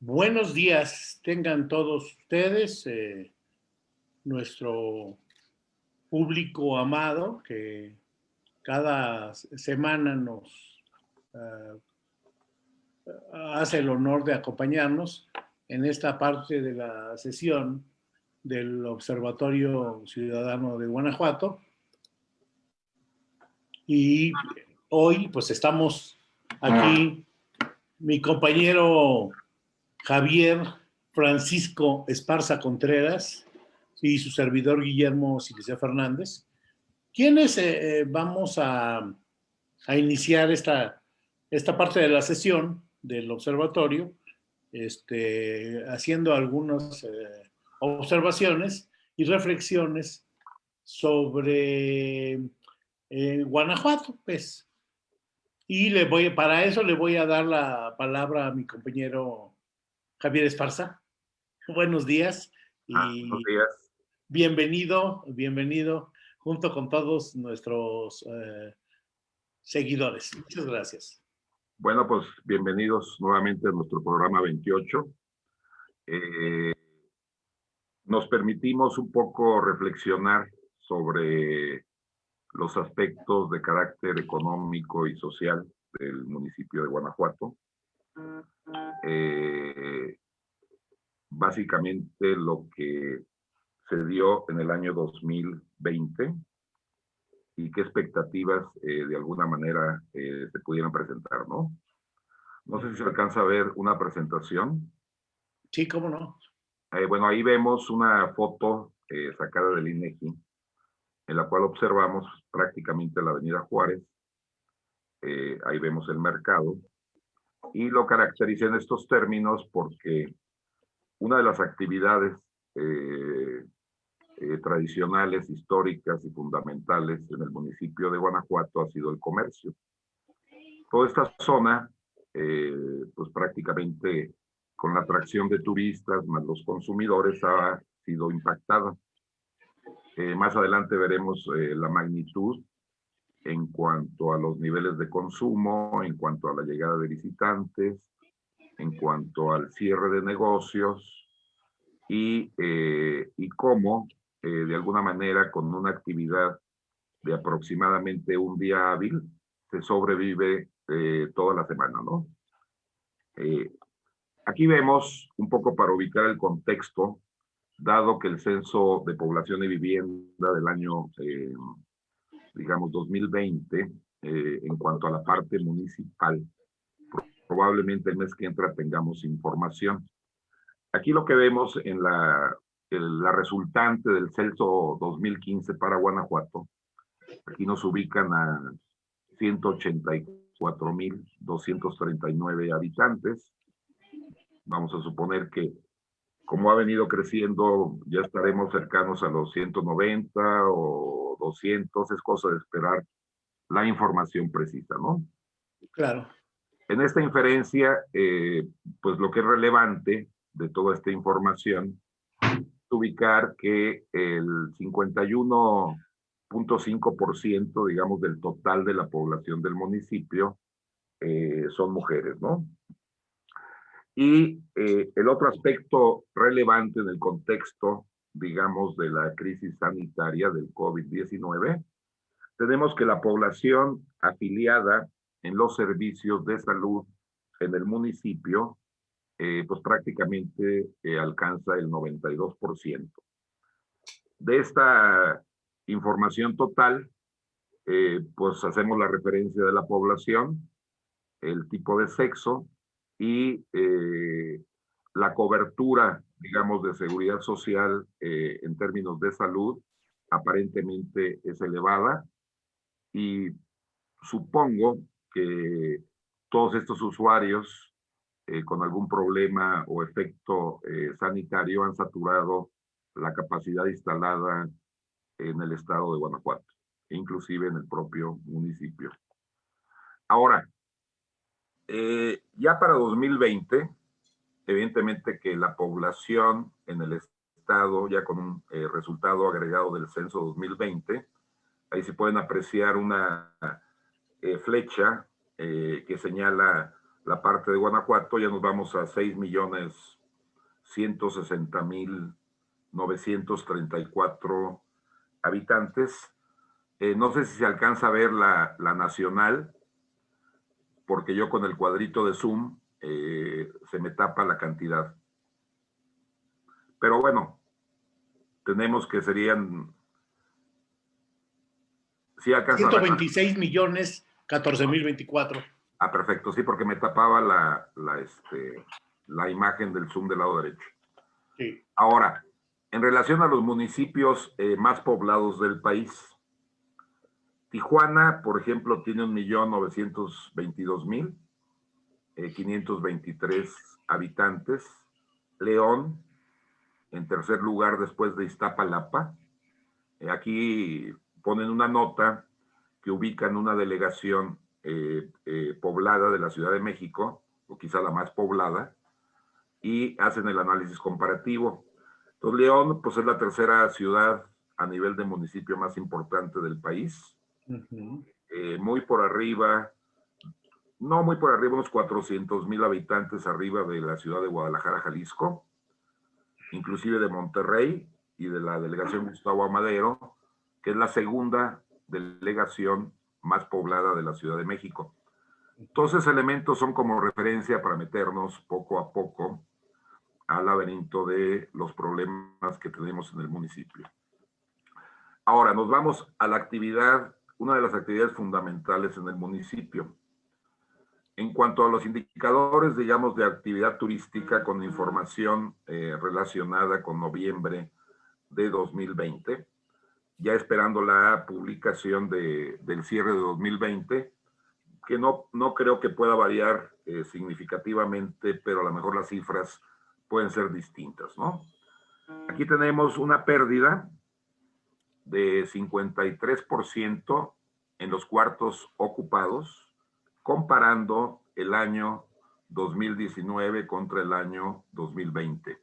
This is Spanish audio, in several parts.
Buenos días, tengan todos ustedes, eh, nuestro público amado que cada semana nos uh, hace el honor de acompañarnos en esta parte de la sesión del Observatorio Ciudadano de Guanajuato. Y hoy pues estamos aquí, mi compañero Javier Francisco Esparza Contreras y su servidor Guillermo Silicea Fernández, quienes eh, eh, vamos a, iniciar esta, esta parte de la sesión del observatorio, este, haciendo algunas eh, observaciones y reflexiones sobre Guanajuato, pues. Y le voy, para eso le voy a dar la palabra a mi compañero Javier Esparza. Buenos días. Ah, y buenos días. Bienvenido, bienvenido junto con todos nuestros eh, seguidores. Muchas gracias. Bueno, pues bienvenidos nuevamente a nuestro programa 28. Eh, nos permitimos un poco reflexionar sobre los aspectos de carácter económico y social del municipio de Guanajuato. Eh, básicamente lo que se dio en el año 2020 y qué expectativas eh, de alguna manera eh, se pudieran presentar, ¿no? No sé si se alcanza a ver una presentación. Sí, cómo no. bueno, ahí vemos una foto sacada del INEGI, en la cual observamos prácticamente la avenida Juárez. ahí vemos el mercado, y lo caracteriza en estos términos porque una de las actividades eh, eh, tradicionales, históricas y fundamentales en el municipio de Guanajuato ha sido el comercio. Toda esta zona, eh, pues prácticamente con la atracción de turistas más los consumidores ha sido impactada. más adelante veremos la magnitud en cuanto a los niveles de consumo, en cuanto a la llegada de visitantes, en cuanto al cierre de negocios y, eh, y cómo, eh, de alguna manera, con una actividad de aproximadamente un día hábil, se sobrevive eh, toda la semana, ¿no? aquí vemos, un poco para ubicar el contexto, dado que el censo de población y vivienda del año digamos, 2020, eh, en cuanto a la parte municipal. Probablemente el mes que entra tengamos información. Aquí lo que vemos en la, la resultante del censo 2015 para Guanajuato, aquí nos ubican a 184.239 habitantes. Vamos a suponer que como ha venido creciendo, ya estaremos cercanos a los 190 o 200, es cosa de esperar la información precisa, ¿no? Claro. En esta inferencia, eh, pues lo que es relevante de toda esta información es ubicar que el 51.5%, digamos, del total de la población del municipio eh, son mujeres, ¿no? Y eh, el otro aspecto relevante en el contexto digamos, de la crisis sanitaria del COVID-19, tenemos que la población afiliada en los servicios de salud en el municipio, eh, pues prácticamente eh, alcanza el 92%. De esta información total, eh, pues hacemos la referencia de la población, el tipo de sexo y la cobertura digamos, de seguridad social eh, en términos de salud aparentemente es elevada y supongo que todos estos usuarios eh, con algún problema o efecto eh, sanitario han saturado la capacidad instalada en el estado de Guanajuato, inclusive en el propio municipio. Ahora, ya para 2020, Evidentemente que la población en el estado, ya con un eh, resultado agregado del censo 2020, ahí se pueden apreciar una eh, flecha eh, que señala la parte de Guanajuato, ya nos vamos a 6 millones 160 mil 934 habitantes. No sé si se alcanza a ver la, la, nacional, porque yo con el cuadrito de Zoom eh, se me tapa la cantidad. Pero bueno, tenemos que serían... Alcanza 126 millones 14 mil 24. Ah, perfecto, sí, porque me tapaba la, la, este, la imagen del Zoom del lado derecho. Sí. Ahora, en relación a los municipios eh, más poblados del país, Tijuana, por ejemplo, tiene 1.922.523 eh, habitantes. León, en tercer lugar después de Iztapalapa. Eh, aquí ponen una nota que ubican una delegación eh, poblada de la Ciudad de México, o quizá la más poblada, y hacen el análisis comparativo. Entonces, León, pues es la tercera ciudad a nivel de municipio más importante del país. Eh, muy por arriba, no muy por arriba, unos 400 mil habitantes arriba de la ciudad de Guadalajara, Jalisco, inclusive de Monterrey y de la delegación Gustavo Amadero, que es la segunda delegación más poblada de la Ciudad de México. Esos elementos son como referencia para meternos poco a poco al laberinto de los problemas que tenemos en el municipio. Ahora, nos vamos a la actividad una de las actividades fundamentales en el municipio. En cuanto a los indicadores, digamos, de actividad turística con información eh, relacionada con noviembre de 2020, ya esperando la publicación de, del cierre de 2020, que no, no creo que pueda variar eh, significativamente, pero a lo mejor las cifras pueden ser distintas, ¿no? Aquí tenemos una pérdida de 53% en los cuartos ocupados, comparando el año 2019 contra el año 2020.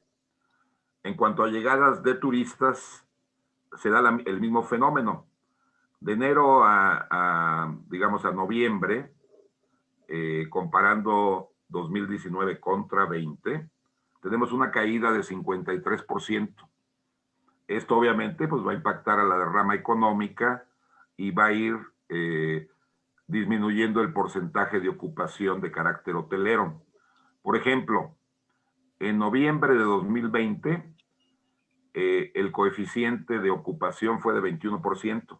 En cuanto a llegadas de turistas, se da el mismo fenómeno. De enero a, digamos, a noviembre, eh, comparando 2019 contra 20, tenemos una caída de 53%. Esto obviamente pues va a impactar a la derrama económica y va a ir eh, disminuyendo el porcentaje de ocupación de carácter hotelero. Por ejemplo, en noviembre de 2020, eh, el coeficiente de ocupación fue de 21%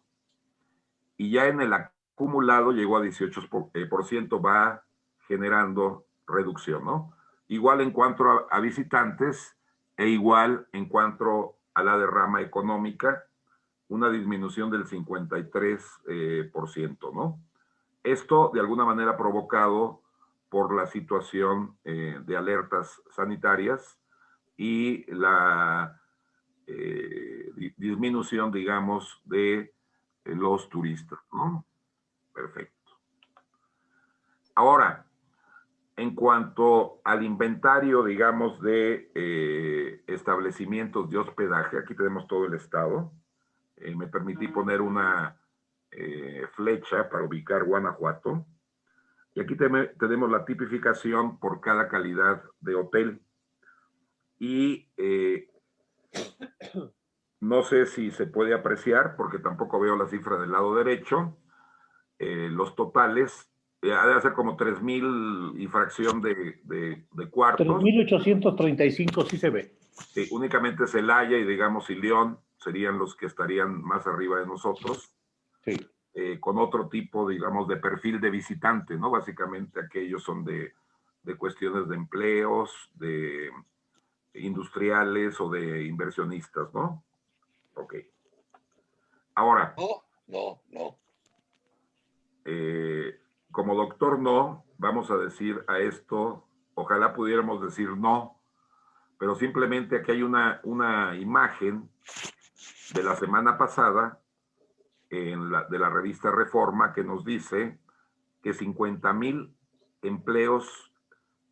y ya en el acumulado llegó a 18%, eh, va generando reducción, ¿no? Igual en cuanto a visitantes e igual en cuanto a la derrama económica, una disminución del 53%, eh, por ciento, ¿no? Esto de alguna manera provocado por la situación eh, de alertas sanitarias y la eh, disminución, digamos, de los turistas, ¿no? Perfecto. Ahora, en cuanto al inventario, digamos, de eh, establecimientos de hospedaje, aquí tenemos todo el estado. Eh, me permití poner una eh, flecha para ubicar Guanajuato. Y aquí tenemos la tipificación por cada calidad de hotel. Y no sé si se puede apreciar, porque tampoco veo la cifra del lado derecho, los totales eh, ha de ser como 3.000 y fracción de, de, de cuartos. 3.835 sí se ve. Sí, únicamente Celaya y digamos y León serían los que estarían más arriba de nosotros. Sí. Eh, con otro tipo, digamos, de perfil de visitante, ¿no? Básicamente aquellos son de, de cuestiones de empleos, de industriales o de inversionistas, ¿no? Ok. Ahora. No, no, no. Eh, como doctor no, vamos a decir a esto, ojalá pudiéramos decir no, pero simplemente aquí hay una, una imagen de la semana pasada en la, de la revista Reforma que nos dice que 50 mil empleos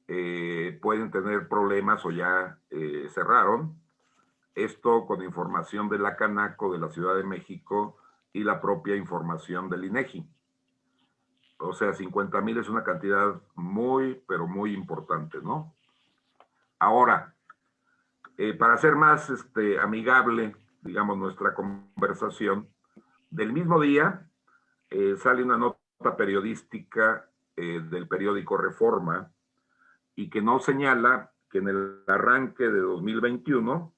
eh, pueden tener problemas o ya eh, cerraron. Esto con información de la Canaco de la Ciudad de México y la propia información del INEGI. O sea, 50 mil es una cantidad muy, pero muy importante, ¿no? Ahora, eh, para ser más este, amigable, digamos, nuestra conversación, del mismo día eh, sale una nota periodística eh, del periódico Reforma y que no señala que en el arranque de 2021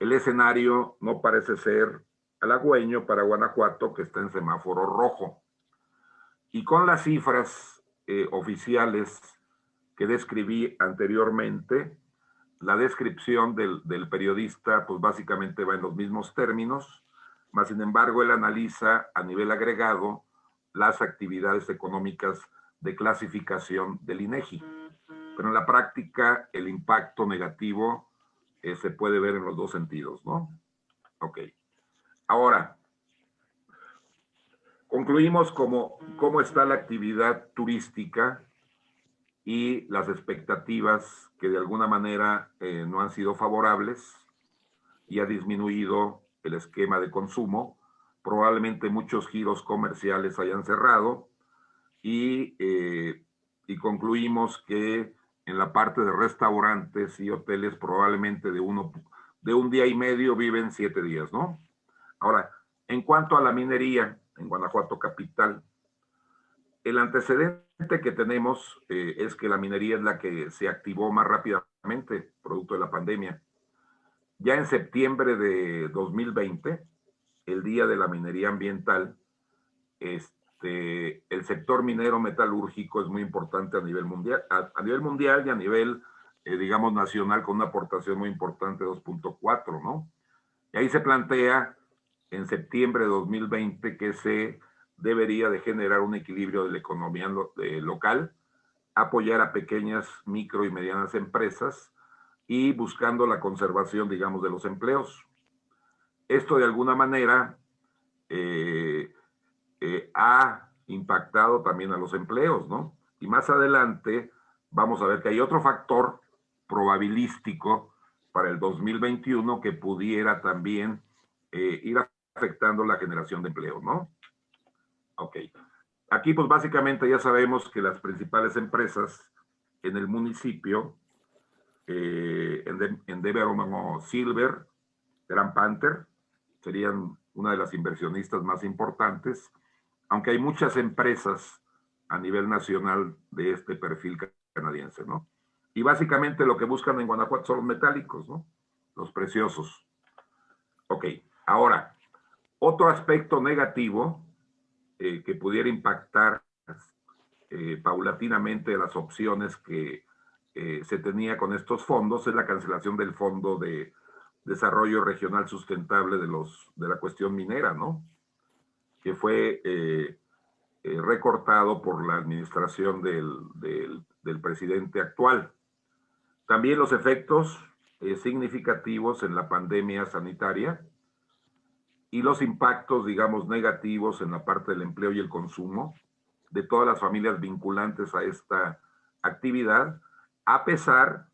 el escenario no parece ser halagüeño para Guanajuato, que está en semáforo rojo. Y con las cifras eh, oficiales que describí anteriormente, la descripción del, del, periodista, pues básicamente va en los mismos términos, más sin embargo, él analiza a nivel agregado las actividades económicas de clasificación del INEGI. Pero en la práctica, el impacto negativo eh, se puede ver en los dos sentidos, ¿no? Ok. Ahora, concluimos cómo, cómo está la actividad turística y las expectativas que de alguna manera eh, no han sido favorables y ha disminuido el esquema de consumo. Probablemente muchos giros comerciales hayan cerrado y, eh, y concluimos que en la parte de restaurantes y hoteles probablemente de, uno, de un día y medio viven siete días, ¿no? Ahora, en cuanto a la minería en Guanajuato capital, el antecedente que tenemos eh, es que la minería es la que se activó más rápidamente, producto de la pandemia. Ya en septiembre de 2020, el Día de la Minería Ambiental, este, el sector minero metalúrgico es muy importante a nivel mundial, a, nivel mundial y a nivel, eh, digamos, nacional, con una aportación muy importante, 2.4, ¿no? Y ahí se plantea en septiembre de 2020 que se debería de generar un equilibrio de la economía local, apoyar a pequeñas, micro y medianas empresas y buscando la conservación, digamos, de los empleos. Esto de alguna manera eh, eh, ha impactado también a los empleos, ¿no? Y más adelante vamos a ver que hay otro factor probabilístico para el 2021 que pudiera también eh, ir afectando la generación de empleo, ¿no? Ok. Aquí pues básicamente ya sabemos que las principales empresas en el municipio, eh, Silver, Gran Panther, serían una de las inversionistas más importantes, aunque hay muchas empresas a nivel nacional de este perfil canadiense, ¿no? Y básicamente lo que buscan en Guanajuato son los metálicos, ¿no? Los preciosos. Ok, ahora, otro aspecto negativo eh, que pudiera impactar eh, paulatinamente las opciones que eh, se tenía con estos fondos es la cancelación del Fondo de Desarrollo Regional Sustentable de, los, de la cuestión minera, ¿no? Que fue recortado por la administración del, del, del, presidente actual. También los efectos significativos en la pandemia sanitaria, y los impactos, digamos, negativos en la parte del empleo y el consumo de todas las familias vinculantes a esta actividad, a pesar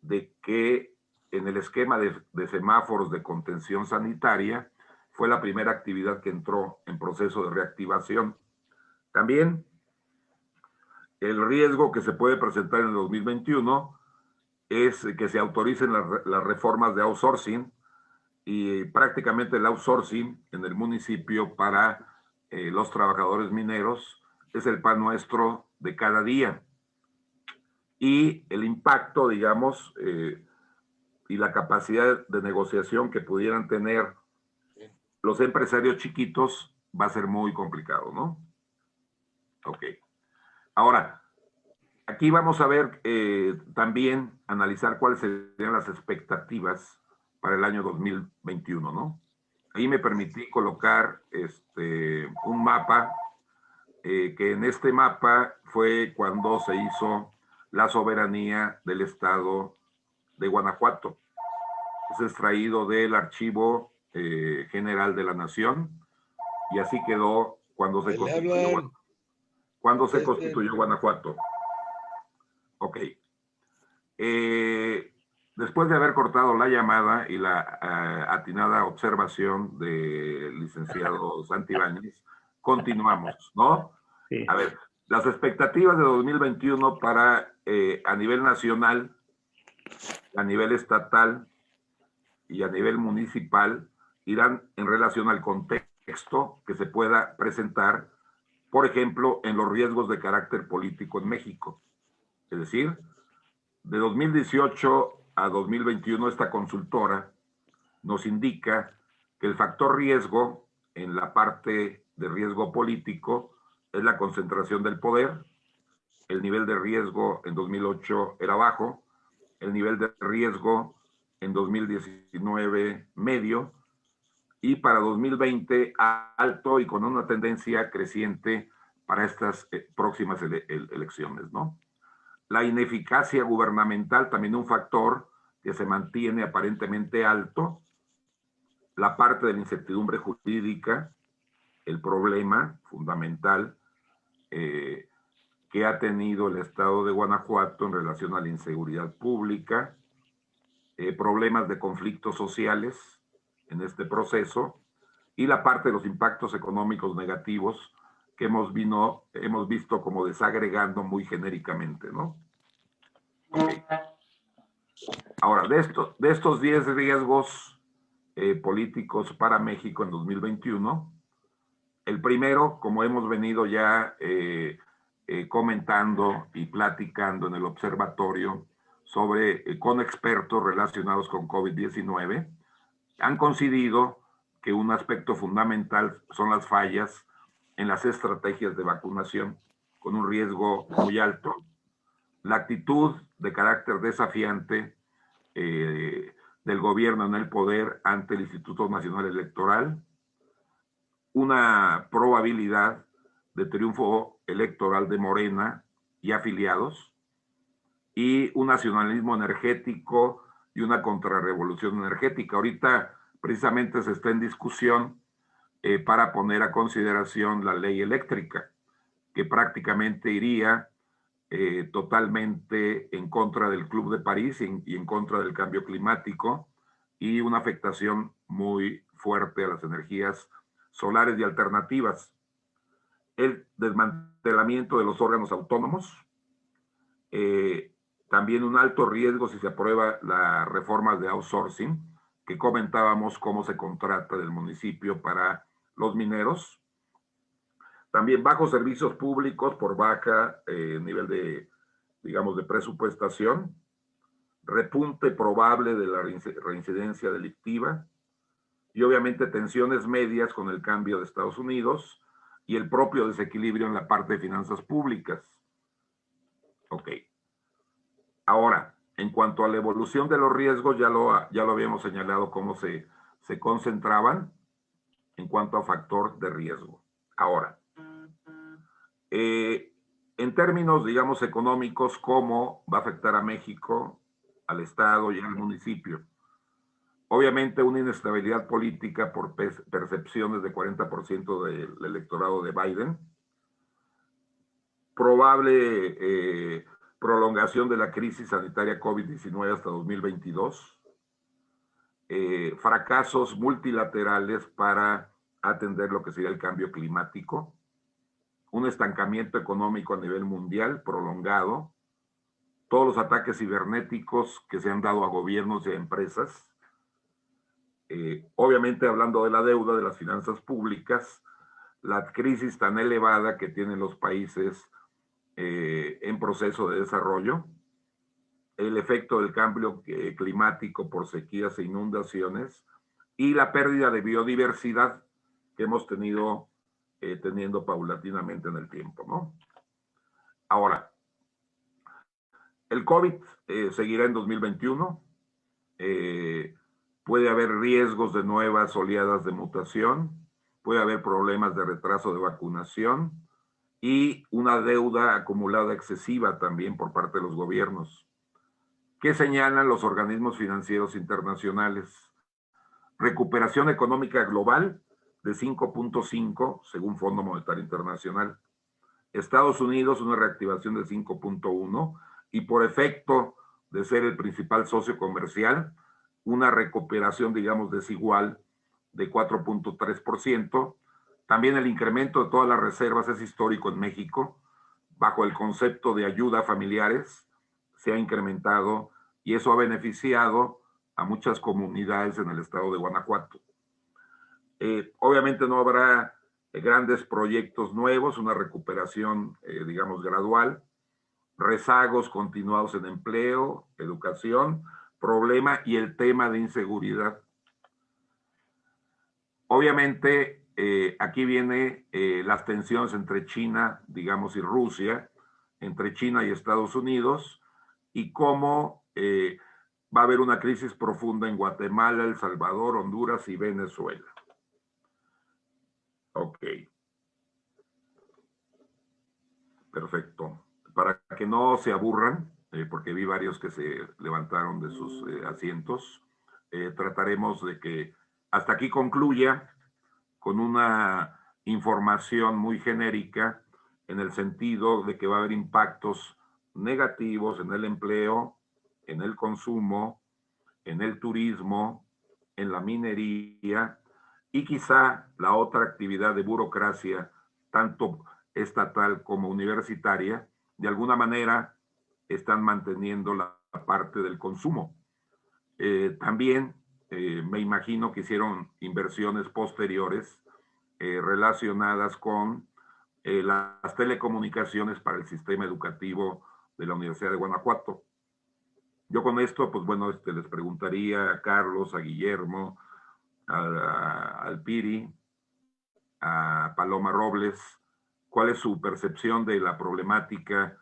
de que en el esquema de, semáforos de contención sanitaria fue la primera actividad que entró en proceso de reactivación. También el riesgo que se puede presentar en el 2021 es que se autoricen las, las reformas de outsourcing y prácticamente el outsourcing en el municipio para eh, los trabajadores mineros es el pan nuestro de cada día. Y el impacto, digamos, eh, y la capacidad de negociación que pudieran tener los empresarios chiquitos va a ser muy complicado, ¿no? Ok. Ahora, aquí vamos a ver eh, también, analizar cuáles serían las expectativas para el año 2021, ¿no? Ahí me permití colocar este, un mapa, eh, que en este mapa fue cuando se hizo la soberanía del Estado de Guanajuato. Es extraído del Archivo eh, General de la Nación y así quedó cuando se constituyó, cuando se constituyó Guanajuato. Ok. Eh, Después de haber cortado la llamada y la uh, atinada observación del licenciado Santibáñez, continuamos, ¿no? A ver, las expectativas de 2021 para eh, a nivel nacional, a nivel estatal y a nivel municipal irán en relación al contexto que se pueda presentar, por ejemplo, en los riesgos de carácter político en México. Es decir, de 2018 a 2021 esta consultora nos indica que el factor riesgo en la parte de riesgo político es la concentración del poder. El nivel de riesgo en 2008 era bajo, el nivel de riesgo en 2019 medio y para 2020 alto y con una tendencia creciente para estas eh, próximas elecciones, ¿no? La ineficacia gubernamental también un factor que se mantiene aparentemente alto. La parte de la incertidumbre jurídica, el problema fundamental eh, que ha tenido el Estado de Guanajuato en relación a la inseguridad pública, eh, problemas de conflictos sociales en este proceso y la parte de los impactos económicos negativos que hemos, vino, hemos visto como desagregando muy genéricamente, ¿no? Ahora, de, esto, de estos 10 riesgos eh, políticos para México en 2021, el primero, como hemos venido ya eh, eh, comentando y platicando en el observatorio sobre, eh, con expertos relacionados con COVID-19, han coincidido que un aspecto fundamental son las fallas en las estrategias de vacunación, con un riesgo muy alto. La actitud de carácter desafiante del gobierno en el poder ante el Instituto Nacional Electoral, una probabilidad de triunfo electoral de Morena y afiliados y un nacionalismo energético y una contrarrevolución energética. Ahorita precisamente se está en discusión eh, para poner a consideración la ley eléctrica, que prácticamente iría eh, totalmente en contra del Club de París y en contra del cambio climático y una afectación muy fuerte a las energías solares y alternativas, el desmantelamiento de los órganos autónomos, eh, también un alto riesgo si se aprueba la reforma de outsourcing, que comentábamos cómo se contrata del municipio para los mineros. También bajos servicios públicos por baja eh, nivel de, digamos, de presupuestación. Repunte probable de la reincidencia delictiva y obviamente tensiones medias con el cambio de Estados Unidos y el propio desequilibrio en la parte de finanzas públicas. Ok. Ahora, en cuanto a la evolución de los riesgos, ya lo, ya lo habíamos señalado cómo se, se concentraban en cuanto a factor de riesgo. Ahora, eh, en términos, digamos, económicos, ¿cómo va a afectar a México, al Estado y al municipio? Obviamente una inestabilidad política por percepciones de 40% del electorado de Biden, probable eh, prolongación de la crisis sanitaria COVID-19 hasta 2022, eh, fracasos multilaterales para atender lo que sería el cambio climático, un estancamiento económico a nivel mundial prolongado, todos los ataques cibernéticos que se han dado a gobiernos y a empresas, eh, obviamente hablando de la deuda, de las finanzas públicas, la crisis tan elevada que tienen los países eh, en proceso de desarrollo, el efecto del cambio eh, climático por sequías e inundaciones y la pérdida de biodiversidad que hemos tenido teniendo paulatinamente en el tiempo, ¿no? Ahora, el COVID seguirá en 2021. Eh, puede haber riesgos de nuevas oleadas de mutación, puede haber problemas de retraso de vacunación y una deuda acumulada excesiva también por parte de los gobiernos. ¿Qué señalan los organismos financieros internacionales? Recuperación económica global de 5.5 según Fondo Monetario Internacional. Estados Unidos una reactivación de 5.1 y por efecto de ser el principal socio comercial, una recuperación, digamos, desigual de 4.3%, También el incremento de todas las reservas es histórico en México. Bajo el concepto de ayuda a familiares se ha incrementado y eso ha beneficiado a muchas comunidades en el estado de Guanajuato. Eh, obviamente no habrá grandes proyectos nuevos, una recuperación, eh, digamos, gradual, rezagos continuados en empleo, educación, problema y el tema de inseguridad. Obviamente, eh, aquí viene eh, las tensiones entre China, digamos, y Rusia, entre China y Estados Unidos, y cómo eh, va a haber una crisis profunda en Guatemala, El Salvador, Honduras y Venezuela. Ok. Perfecto. Para que no se aburran, porque vi varios que se levantaron de sus asientos, trataremos de que hasta aquí concluya con una información muy genérica en el sentido de que va a haber impactos negativos en el empleo, en el consumo, en el turismo, en la minería y quizá la otra actividad de burocracia, tanto estatal como universitaria, de alguna manera están manteniendo la parte del consumo. Eh, también eh, me imagino que hicieron inversiones posteriores eh, relacionadas con las telecomunicaciones para el sistema educativo de la Universidad de Guanajuato. Yo con esto, pues bueno, este, les preguntaría a Carlos, a Guillermo, al Piri, a Paloma Robles, cuál es su percepción de la problemática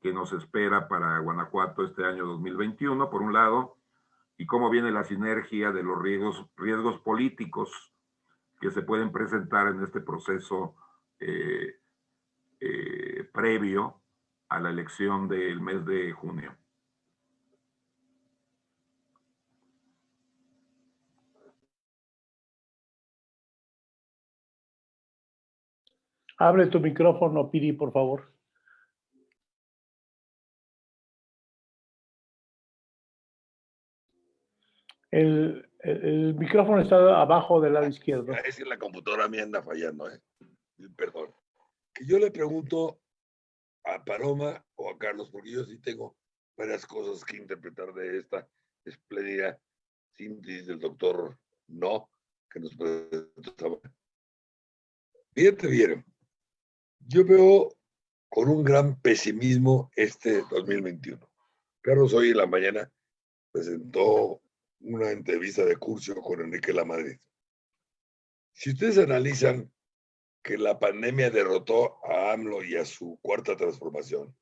que nos espera para Guanajuato este año 2021, por un lado, y cómo viene la sinergia de los riesgos, riesgos políticos que se pueden presentar en este proceso eh, eh, previo a la elección del mes de junio. Abre tu micrófono, Piri, por favor. El, el, micrófono está abajo del lado izquierdo. Es que la computadora me anda fallando, ¿eh? Perdón. Que yo le pregunto a Paloma o a Carlos, porque yo sí tengo varias cosas que interpretar de esta espléndida síntesis del doctor No, que nos presentaba. Bien, te vieron. Yo veo con un gran pesimismo este 2021. Carlos hoy en la mañana presentó una entrevista de curso con Enrique Lamadrid. Si ustedes analizan que la pandemia derrotó a AMLO y a su cuarta transformación,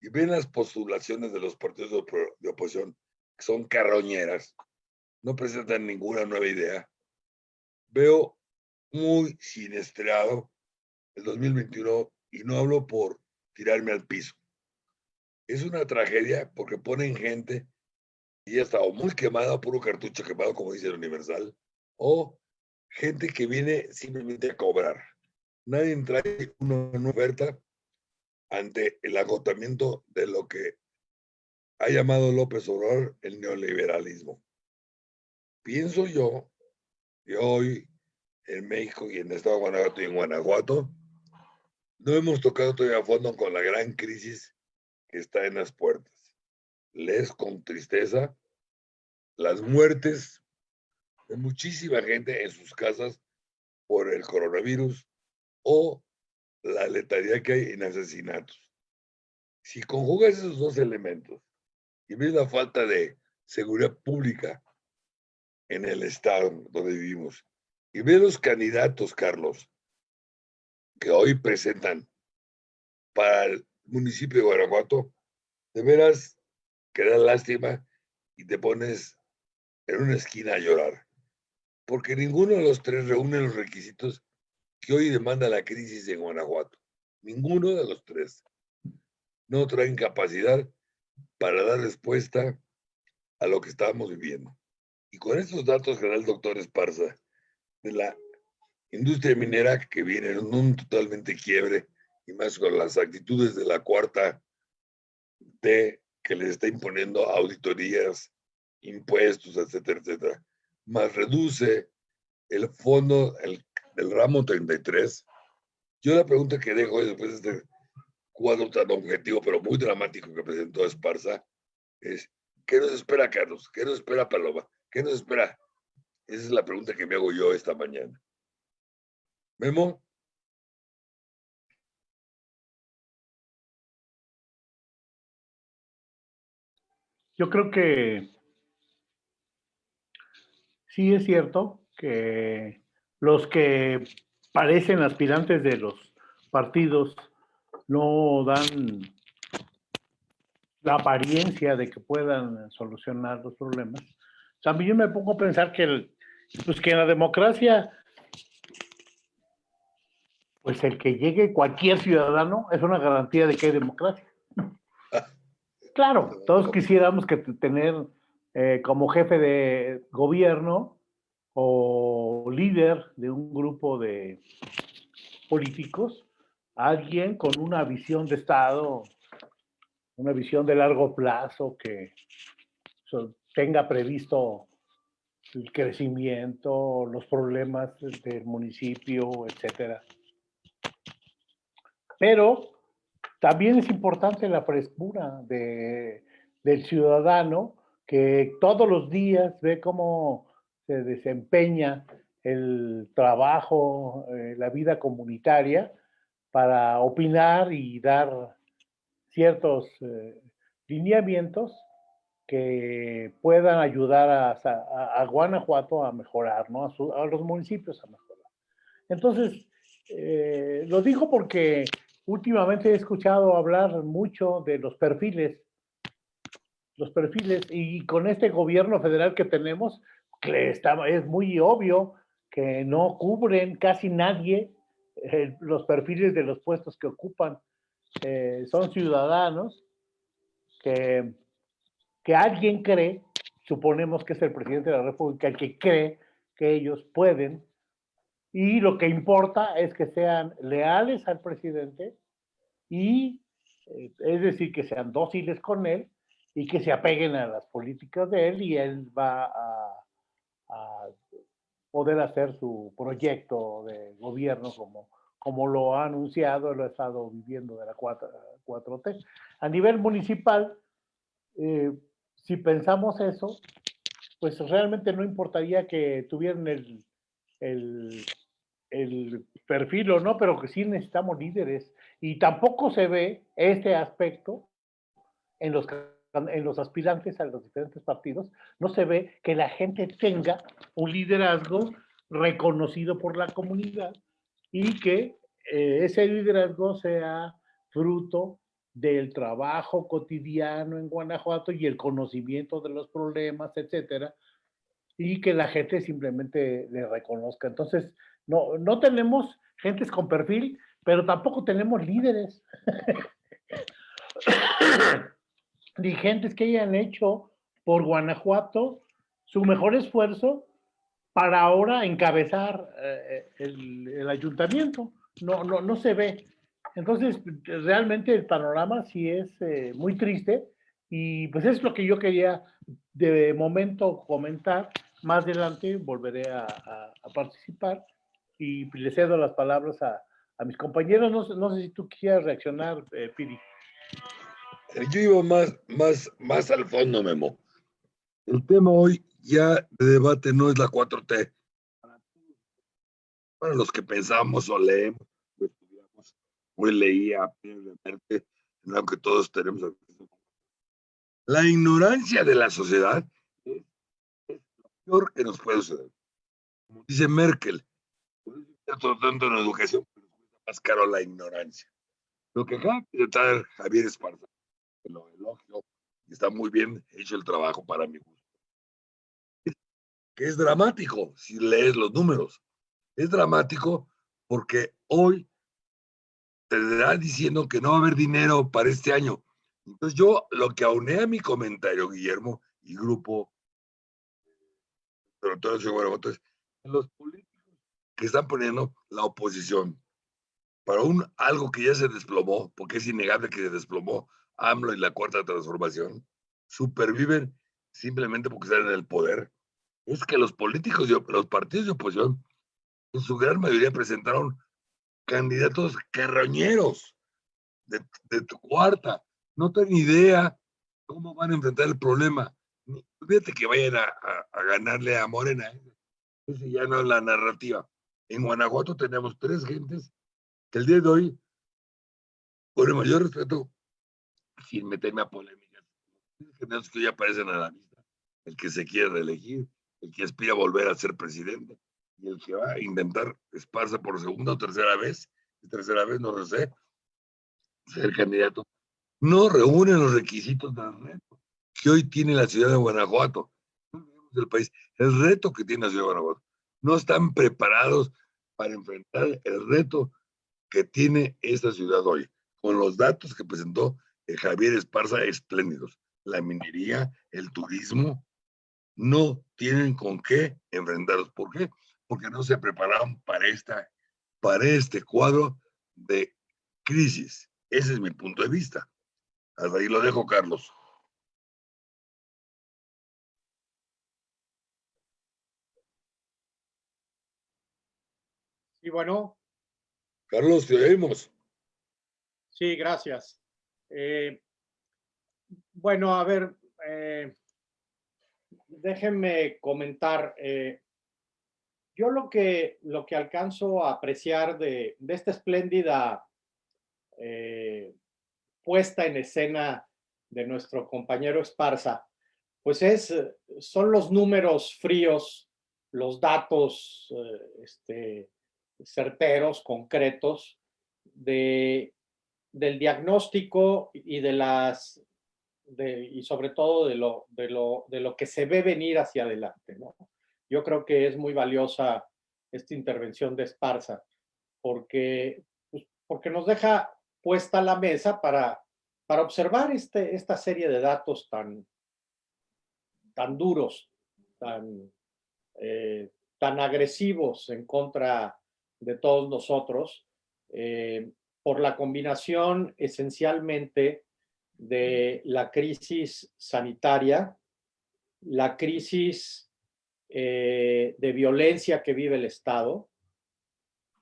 y ven las postulaciones de los partidos de oposición, que son carroñeras, no presentan ninguna nueva idea, veo muy siniestrado el 2021 y no hablo por tirarme al piso. Es una tragedia porque ponen gente y ya está o muy quemada, puro cartucho quemado, como dice el Universal, o gente que viene simplemente a cobrar. Nadie trae una oferta ante el agotamiento de lo que ha llamado López Obrador el neoliberalismo. Pienso yo que hoy en México y en el estado de Guanajuato y en Guanajuato no hemos tocado todavía a fondo con la gran crisis que está en las puertas lees con tristeza las muertes de muchísima gente en sus casas por el coronavirus o la letalidad que hay en asesinatos. Si conjugas esos dos elementos y ves la falta de seguridad pública en el estado donde vivimos y ves los candidatos, Carlos, que hoy presentan para el municipio de Guanajuato, de veras que da lástima y te pones en una esquina a llorar. Porque ninguno de los tres reúne los requisitos que hoy demanda la crisis en Guanajuato. Ninguno de los tres. No traen capacidad para dar respuesta a lo que estábamos viviendo. Y con estos datos que da el doctor Esparza de la industria minera que viene en un totalmente quiebre y más con las actitudes de la cuarta T que les está imponiendo auditorías, impuestos, etcétera, etcétera, más reduce el fondo, el ramo 33, yo la pregunta que dejo es, después de este cuadro tan objetivo, pero muy dramático que presentó Esparza, es, ¿qué nos espera, Carlos? ¿Qué nos espera, Paloma? ¿Qué nos espera? Esa es la pregunta que me hago yo esta mañana. Memo. Yo creo que sí es cierto que los que parecen aspirantes de los partidos no dan la apariencia de que puedan solucionar los problemas. También yo me pongo a pensar que, el, pues que en la democracia, pues el que llegue cualquier ciudadano es una garantía de que hay democracia. Claro, todos quisiéramos que tener eh, como jefe de gobierno o líder de un grupo de políticos alguien con una visión de Estado, una visión de largo plazo que tenga previsto el crecimiento, los problemas del municipio, etcétera. Pero también es importante la frescura de, del ciudadano que todos los días ve cómo se desempeña el trabajo, eh, la vida comunitaria, para opinar y dar ciertos eh, lineamientos que puedan ayudar a, Guanajuato a mejorar, ¿no? a, los municipios a mejorar. Entonces, eh, lo digo porque últimamente he escuchado hablar mucho de los perfiles, los perfiles, y con este gobierno federal que tenemos, es muy obvio que no cubren casi nadie eh, los perfiles de los puestos que ocupan eh, son ciudadanos que, que alguien cree, suponemos que es el presidente de la República, el que cree que ellos pueden, y lo que importa es que sean leales al presidente y, eh, es decir, que sean dóciles con él y que se apeguen a las políticas de él y él va a poder hacer su proyecto de gobierno como, como lo ha anunciado, lo ha estado viviendo de la 4, t. A nivel municipal, eh, si pensamos eso, pues realmente no importaría que tuvieran el, el, el perfil o no, pero que sí necesitamos líderes. Y tampoco se ve este aspecto en los en los aspirantes a los diferentes partidos, no se ve que la gente tenga un liderazgo reconocido por la comunidad y que eh, ese liderazgo sea fruto del trabajo cotidiano en Guanajuato y el conocimiento de los problemas, etcétera, y que la gente simplemente le reconozca. Entonces, no, no tenemos gentes con perfil, pero tampoco tenemos líderes. dirigentes que hayan hecho por Guanajuato su mejor esfuerzo para ahora encabezar eh, el, ayuntamiento. No, no, no se ve. Entonces, realmente el panorama sí es eh, muy triste y pues es lo que yo quería de momento comentar. Más adelante volveré a, participar y le cedo las palabras a, mis compañeros. No, no, sé si tú quieras reaccionar, eh, Piri. Yo iba más, más, más al fondo, Memo. El tema hoy ya de debate no es la 4T. Para los que pensamos o leemos o estudiamos, hoy leía previamente, en lo que todos tenemos La ignorancia de la sociedad es, lo peor que nos puede suceder. Como dice Merkel, tanto en educación, pero más caro la ignorancia. Lo que de tratar Javier Esparza lo elogio está muy bien hecho el trabajo para mi gusto. Que es dramático si lees los números. Es dramático porque hoy te dará diciendo que no va a haber dinero para este año. Entonces yo lo que auné a mi comentario, Guillermo y grupo, pero todo es los políticos que están poniendo la oposición para un algo que ya se desplomó, porque es innegable que se desplomó AMLO y la cuarta transformación superviven simplemente porque están en el poder, es que los políticos, los partidos de oposición en su gran mayoría presentaron candidatos carroñeros de, tu cuarta. No tienen idea cómo van a enfrentar el problema. Fíjate que vayan a, ganarle a Morena. ¿eh? Ese ya no es la narrativa. En Guanajuato tenemos tres gentes que el día de hoy, por el mayor respeto, sin meterme a polémicas, que ya aparecen a la vista. El que se quiere reelegir, el que aspira a volver a ser presidente y el que va a intentar Esparza por segunda o tercera vez, y tercera vez no lo sé, ser candidato, no reúnen los requisitos del reto que hoy tiene la ciudad de Guanajuato, del país, el reto que tiene la ciudad de Guanajuato. No están preparados para enfrentar el reto que tiene esta ciudad hoy, con los datos que presentó Javier Esparza espléndidos. La minería, el turismo, no tienen con qué enfrentarlos. ¿Por qué? Porque no se prepararon para, esta, para este cuadro de crisis. Ese es mi punto de vista. Hasta ahí lo dejo, Carlos. Y bueno. Carlos, te oímos. Sí, gracias. Eh, bueno, a ver, eh, déjenme comentar. Eh, yo lo que, lo que alcanzo a apreciar de, esta espléndida puesta en escena de nuestro compañero Esparza, pues es, son los números fríos, los datos este, certeros, concretos, de, del diagnóstico y de las y sobre todo de lo, de, lo, de lo que se ve venir hacia adelante. ¿no? Yo creo que es muy valiosa esta intervención de Esparza, porque, pues, porque nos deja puesta la mesa para, para observar este, esta serie de datos tan, tan duros, tan, eh, tan agresivos en contra de todos nosotros, eh, por la combinación esencialmente de la crisis sanitaria, la crisis eh, de violencia que vive el Estado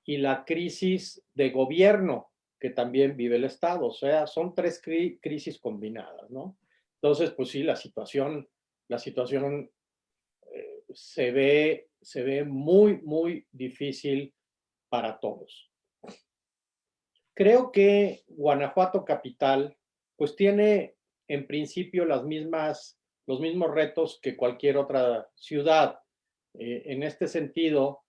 y la crisis de gobierno que también vive el Estado. O sea, son tres crisis combinadas, ¿no? Entonces, pues sí, la situación, la situación eh, se, ve, se ve muy, muy difícil para todos. Creo que Guanajuato Capital pues tiene en principio los mismos retos que cualquier otra ciudad. Eh, en este sentido,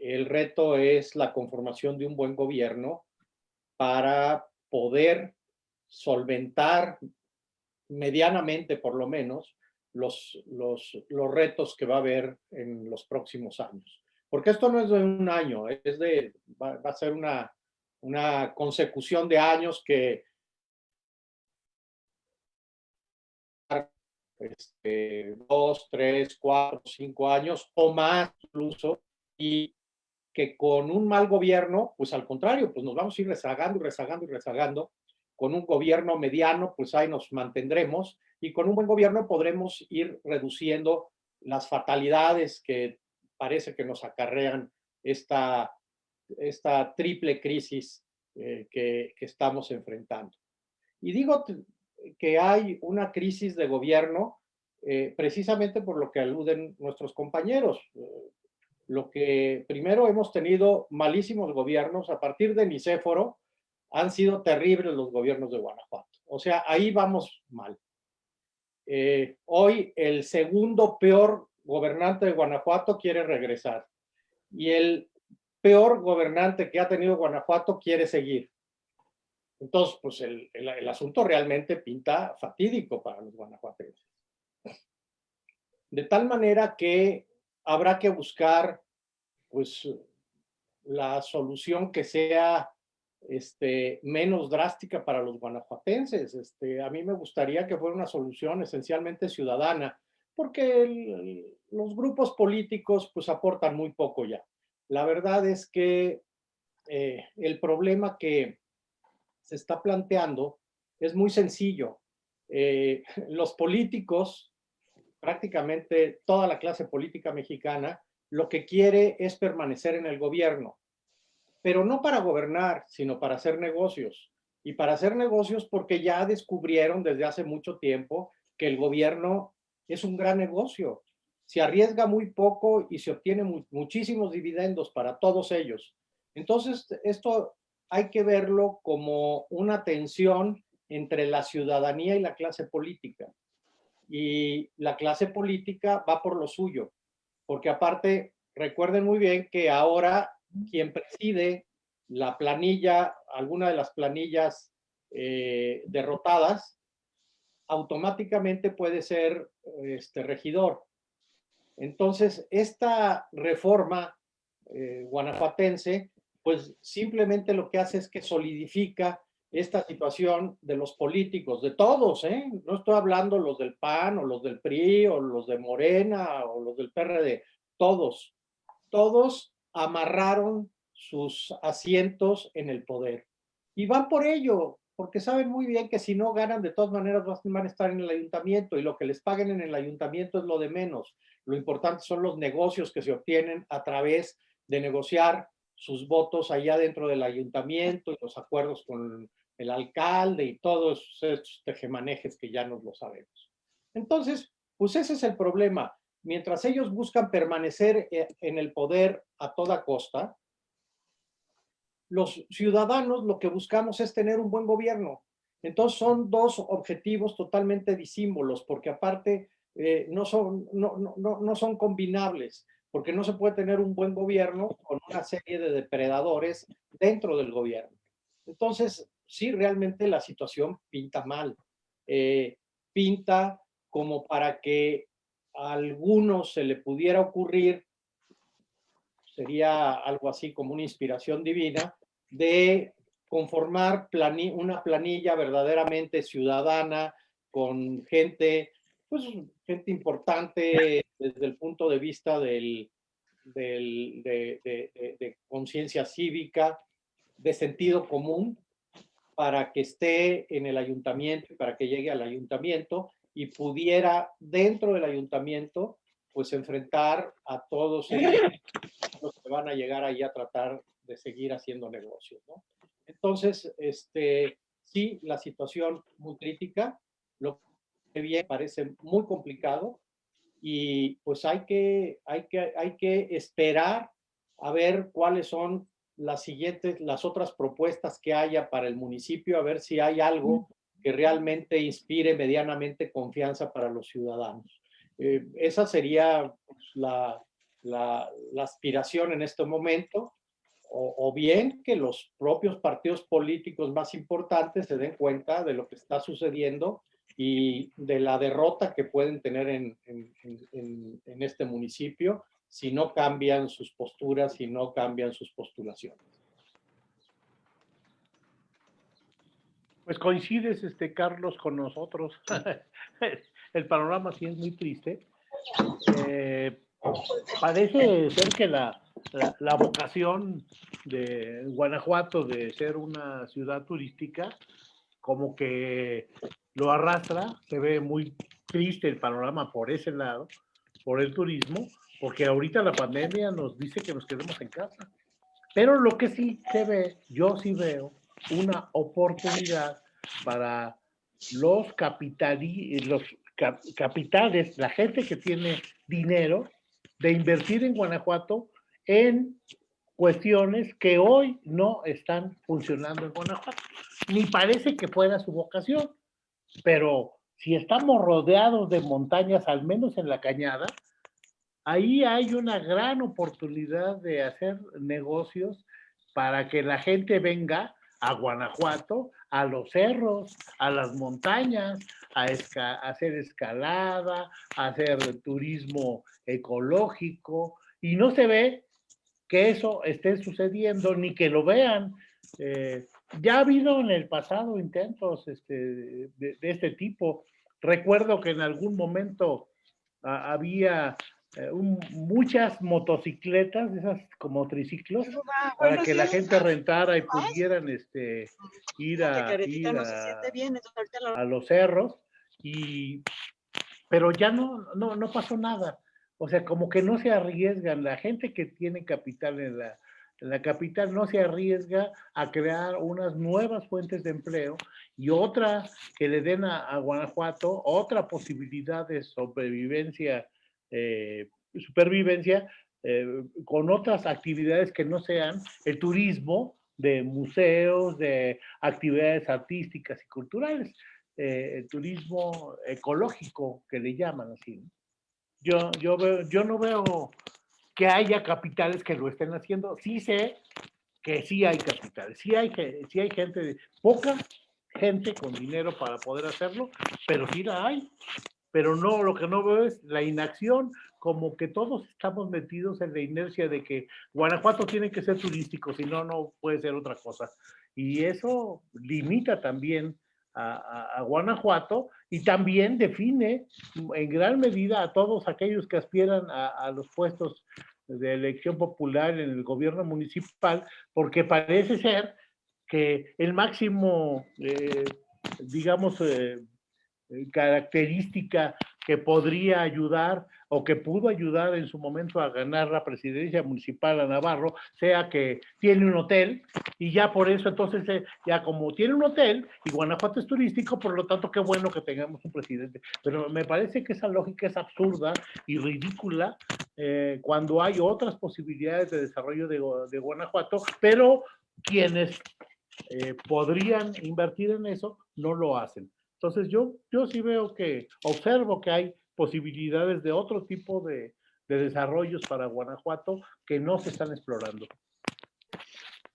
el reto es la conformación de un buen gobierno para poder solventar medianamente, por lo menos, los, los, los retos que va a haber en los próximos años. Porque esto no es de un año, es de, va, va a ser una, una consecución de años que este, dos, tres, cuatro, cinco años o más incluso, y que con un mal gobierno, pues al contrario, pues nos vamos a ir rezagando y rezagando y rezagando. Con un gobierno mediano, pues ahí nos mantendremos y con un buen gobierno podremos ir reduciendo las fatalidades que parece que nos acarrean esta, esta triple crisis eh, que, que estamos enfrentando. Y digo que hay una crisis de gobierno eh, precisamente por lo que aluden nuestros compañeros. Eh, lo que primero hemos tenido malísimos gobiernos, a partir de Nicéforo han sido terribles los gobiernos de Guanajuato. O sea, ahí vamos mal. Hoy el segundo peor gobernante de Guanajuato quiere regresar y el peor gobernante que ha tenido Guanajuato quiere seguir. Entonces, pues el, el, asunto realmente pinta fatídico para los guanajuatenses. De tal manera que habrá que buscar, pues, la solución que sea este, menos drástica para los guanajuatenses. Este, a mí me gustaría que fuera una solución esencialmente ciudadana, porque los grupos políticos pues aportan muy poco ya. La verdad es que eh, el problema que, se está planteando es muy sencillo. Eh, los políticos, prácticamente toda la clase política mexicana, lo que quiere es permanecer en el gobierno, pero no para gobernar, sino para hacer negocios. Y para hacer negocios porque ya descubrieron desde hace mucho tiempo que el gobierno es un gran negocio. Se arriesga muy poco y se obtiene muchísimos dividendos para todos ellos. Entonces, esto hay que verlo como una tensión entre la ciudadanía y la clase política. Y la clase política va por lo suyo, porque aparte, recuerden muy bien que ahora quien preside la planilla, alguna de las planillas eh, derrotadas, automáticamente puede ser este regidor. Entonces, esta reforma eh, guanajuatense, pues simplemente lo que hace es que solidifica esta situación de los políticos, de todos, ¿eh? No estoy hablando los del PAN o los del PRI o los de Morena o los del PRD, todos, todos amarraron sus asientos en el poder. Y van por ello, porque saben muy bien que si no ganan, de todas maneras van a estar en el ayuntamiento y lo que les paguen en el ayuntamiento es lo de menos. Lo importante son los negocios que se obtienen a través de negociar sus votos allá dentro del ayuntamiento y los acuerdos con el alcalde y todos estos tejemanejes que ya nos lo sabemos. Entonces, pues ese es el problema. Mientras ellos buscan permanecer eh, en el poder a toda costa, los ciudadanos lo que buscamos es tener un buen gobierno. Entonces son dos objetivos totalmente disímbolos, porque aparte eh, no, son, no, no, no son combinables, porque no se puede tener un buen gobierno con una serie de depredadores dentro del gobierno. Entonces, sí, realmente la situación pinta mal. Eh, pinta como para que a algunos se le pudiera ocurrir, sería algo así como una inspiración divina, de conformar una planilla verdaderamente ciudadana con gente, pues gente importante desde el punto de vista del, de, conciencia cívica, de sentido común, para que esté en el ayuntamiento, para que llegue al ayuntamiento y pudiera dentro del ayuntamiento pues enfrentar a todos van a llegar ahí a tratar de seguir haciendo negocios. ¿no? Entonces, este, sí, la situación muy crítica, lo que bien parece muy complicado y pues hay que, hay que, hay que esperar a ver cuáles son las siguientes, las otras propuestas que haya para el municipio, a ver si hay algo que realmente inspire medianamente confianza para los ciudadanos. Eh, esa sería pues, la, la, la, aspiración en este momento o, bien que los propios partidos políticos más importantes se den cuenta de lo que está sucediendo y de la derrota que pueden tener en, en, este municipio si no cambian sus posturas, si no cambian sus postulaciones. Pues coincides, este, Carlos, con nosotros. El panorama sí es muy triste. Eh, parece ser que la, la, vocación de Guanajuato de ser una ciudad turística, como que lo arrastra, se ve muy triste el panorama por ese lado, por el turismo, porque ahorita la pandemia nos dice que nos quedemos en casa. Pero lo que sí se ve, yo sí veo una oportunidad para los, los capitales, la gente que tiene dinero, de invertir en Guanajuato en cuestiones que hoy no están funcionando en Guanajuato. Ni parece que fuera su vocación, pero si estamos rodeados de montañas, al menos en la cañada, ahí hay una gran oportunidad de hacer negocios para que la gente venga a Guanajuato, a los cerros, a las montañas, a, hacer escalada, a hacer turismo ecológico, y no se ve que eso esté sucediendo ni que lo vean. Eh, ya ha habido en el pasado intentos este, de, este tipo. Recuerdo que en algún momento ah, había eh, muchas motocicletas, esas como triciclos, para que la gente rentara y pudieran este, ir, a, a, los cerros. Y, pero ya no, no, no pasó nada. O sea, como que no se arriesgan, la gente que tiene capital en la, en la capital no se arriesga a crear unas nuevas fuentes de empleo y otra que le den a, Guanajuato otra posibilidad de sobrevivencia, eh, supervivencia eh, con otras actividades que no sean el turismo de museos, de actividades artísticas y culturales, eh, el turismo ecológico que le llaman así. Yo, yo, veo, yo no veo que haya capitales que lo estén haciendo. Sí sé que sí hay capitales, sí hay, sí hay gente, poca gente con dinero para poder hacerlo, pero sí la hay. Pero no, lo que no veo es la inacción, como que todos estamos metidos en la inercia de que Guanajuato tiene que ser turístico, si no, no puede ser otra cosa. Y eso limita también a, Guanajuato y también define en gran medida a todos aquellos que aspiran a, los puestos de elección popular en el gobierno municipal, porque parece ser que el máximo, eh, digamos, eh, característica que podría ayudar o que pudo ayudar en su momento a ganar la presidencia municipal a Navarro, sea que tiene un hotel y ya por eso entonces eh, ya como tiene un hotel y Guanajuato es turístico, por lo tanto qué bueno que tengamos un presidente. Pero me parece que esa lógica es absurda y ridícula eh, cuando hay otras posibilidades de desarrollo de, Guanajuato, pero quienes eh, podrían invertir en eso no lo hacen. Entonces yo, yo sí veo que, observo que hay posibilidades de otro tipo de, desarrollos para Guanajuato que no se están explorando.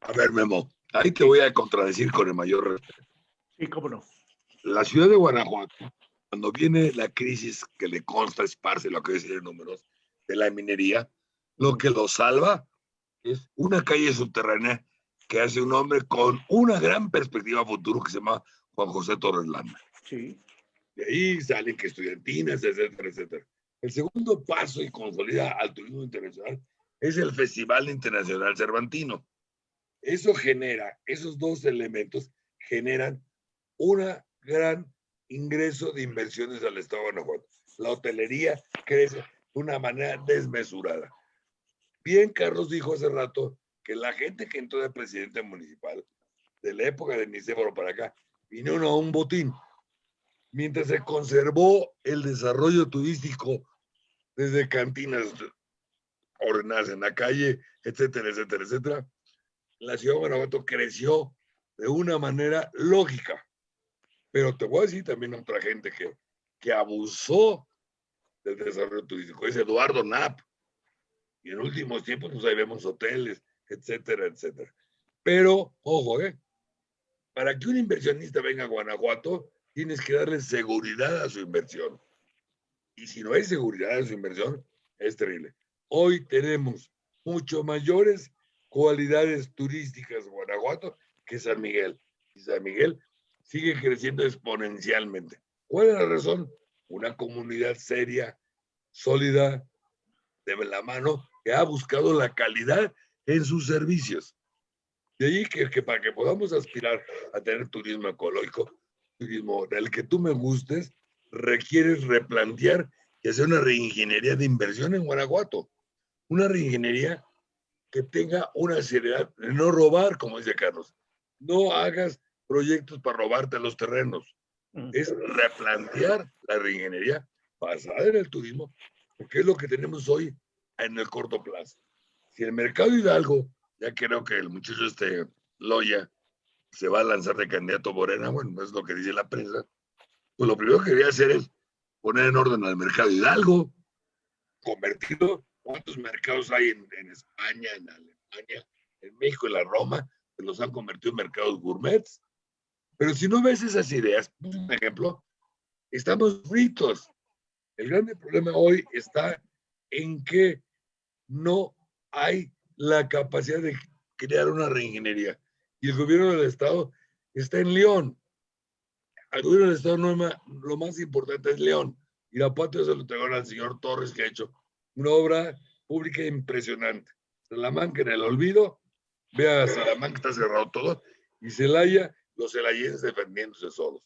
A ver, Memo, ahí te voy a contradecir con el mayor respeto. Sí, cómo no. La ciudad de Guanajuato, cuando viene la crisis que le consta, esparce lo que decir números, de la minería, lo que lo salva es una calle subterránea que hace un hombre con una gran perspectiva futuro que se llama Juan José Torres Landa. Sí. De ahí salen que estudiantinas, etcétera, etcétera. El segundo paso y consolida al turismo internacional es el Festival Internacional Cervantino. Eso genera, esos dos elementos generan un gran ingreso de inversiones al Estado de Guanajuato. La hotelería crece de una manera desmesurada. Bien, Carlos dijo hace rato que la gente que entró de presidente municipal, de la época de Nicéforo para acá, vino a un botín mientras se conservó el desarrollo turístico desde cantinas ordenadas en la calle, etcétera, etcétera, etcétera, la ciudad de Guanajuato creció de una manera lógica. Pero te voy a decir también otra gente que, que abusó del desarrollo turístico, es Eduardo Knapp. Y en últimos tiempos, pues ahí vemos hoteles, etcétera, etcétera. Pero, ojo, ¿eh? Para que un inversionista venga a Guanajuato, tienes que darle seguridad a su inversión. Y si no hay seguridad a su inversión, es terrible. Hoy tenemos mucho mayores cualidades turísticas Guanajuato que San Miguel. Y San Miguel sigue creciendo exponencialmente. ¿Cuál es la razón? Una comunidad seria, sólida, de la mano, que ha buscado la calidad en sus servicios. De ahí que, que para que podamos aspirar a tener turismo ecológico, turismo del que tú me gustes, requieres replantear y hacer una reingeniería de inversión en Guanajuato. Una reingeniería que tenga una seriedad de no robar, como dice Carlos. No hagas proyectos para robarte los terrenos. Mm. Es replantear la reingeniería basada en el turismo, porque es lo que tenemos hoy en el corto plazo. Si el mercado Hidalgo, ya creo que el muchacho este Loya se va a lanzar de candidato Morena, bueno, es lo que dice la prensa, pues lo primero que quería hacer es poner en orden al mercado Hidalgo, convertirlo, ¿cuántos mercados hay en, España, en Alemania, en México, en la Roma, que los han convertido en mercados gourmets? Pero si no ves esas ideas, por ejemplo, estamos fritos. El grande problema hoy está en que no hay la capacidad de crear una reingeniería y el gobierno del Estado está en León. Al gobierno del Estado no lo más importante es León. Y la patria se lo tengo al señor Torres, que ha hecho una obra pública impresionante. Salamanca en el olvido, vea Salamanca está cerrado todo, y Celaya, los celayenses defendiéndose solos.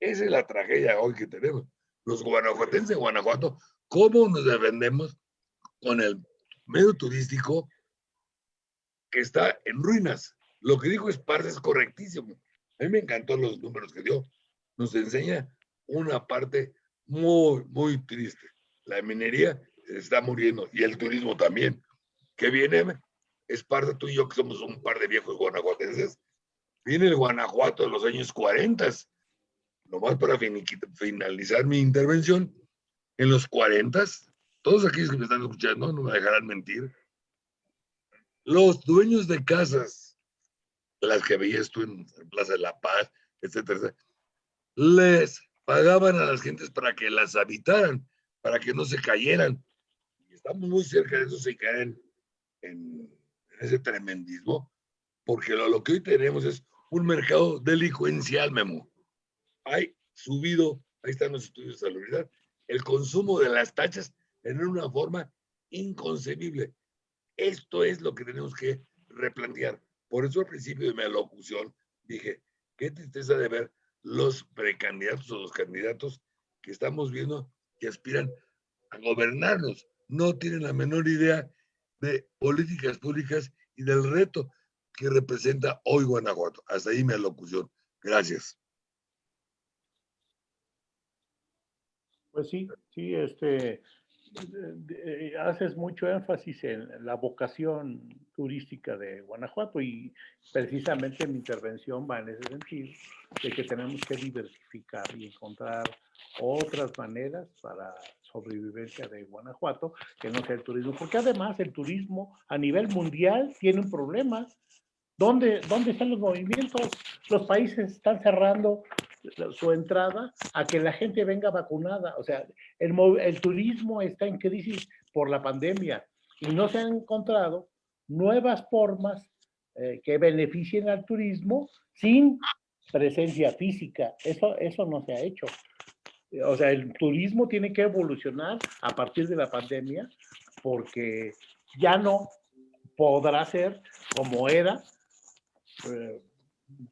Esa es la tragedia hoy que tenemos. Los guanajuatenses de Guanajuato, ¿cómo nos defendemos con el medio turístico que está en ruinas. Lo que dijo Esparza es correctísimo. A mí me encantó los números que dio. Nos enseña una parte muy, muy triste. La minería está muriendo y el turismo también. Que viene, Esparza, tú y yo que somos un par de viejos guanajuatenses, viene el Guanajuato de los años 40. Nomás para finalizar mi intervención, en los 40, todos aquellos que me están escuchando no me dejarán mentir, los dueños de casas, las que veías tú en Plaza de la Paz, etcétera, les pagaban a las gentes para que las habitaran, para que no se cayeran. Y estamos muy cerca de eso, se caen en, ese tremendismo, porque lo, lo, que hoy tenemos es un mercado delincuencial, Memo. Hay subido, ahí están los estudios de salubridad, el consumo de las tachas en una forma inconcebible. Esto es lo que tenemos que replantear. Por eso al principio de mi alocución dije, qué tristeza de ver los precandidatos o los candidatos que estamos viendo que aspiran a gobernarnos. No tienen la menor idea de políticas públicas y del reto que representa hoy Guanajuato. Hasta ahí mi alocución. Gracias. Pues sí, sí, este, haces mucho énfasis en la vocación turística de Guanajuato y precisamente mi intervención va en ese sentido, de que tenemos que diversificar y encontrar otras maneras para sobrevivencia de Guanajuato que no sea el turismo, porque además el turismo a nivel mundial tiene un problema. ¿Dónde, ¿Dónde están los movimientos? Los países están cerrando su entrada a que la gente venga vacunada. O sea, el, turismo está en crisis por la pandemia y no se han encontrado nuevas formas eh, que beneficien al turismo sin presencia física. Eso, eso no se ha hecho. O sea, el turismo tiene que evolucionar a partir de la pandemia porque ya no podrá ser como era eh,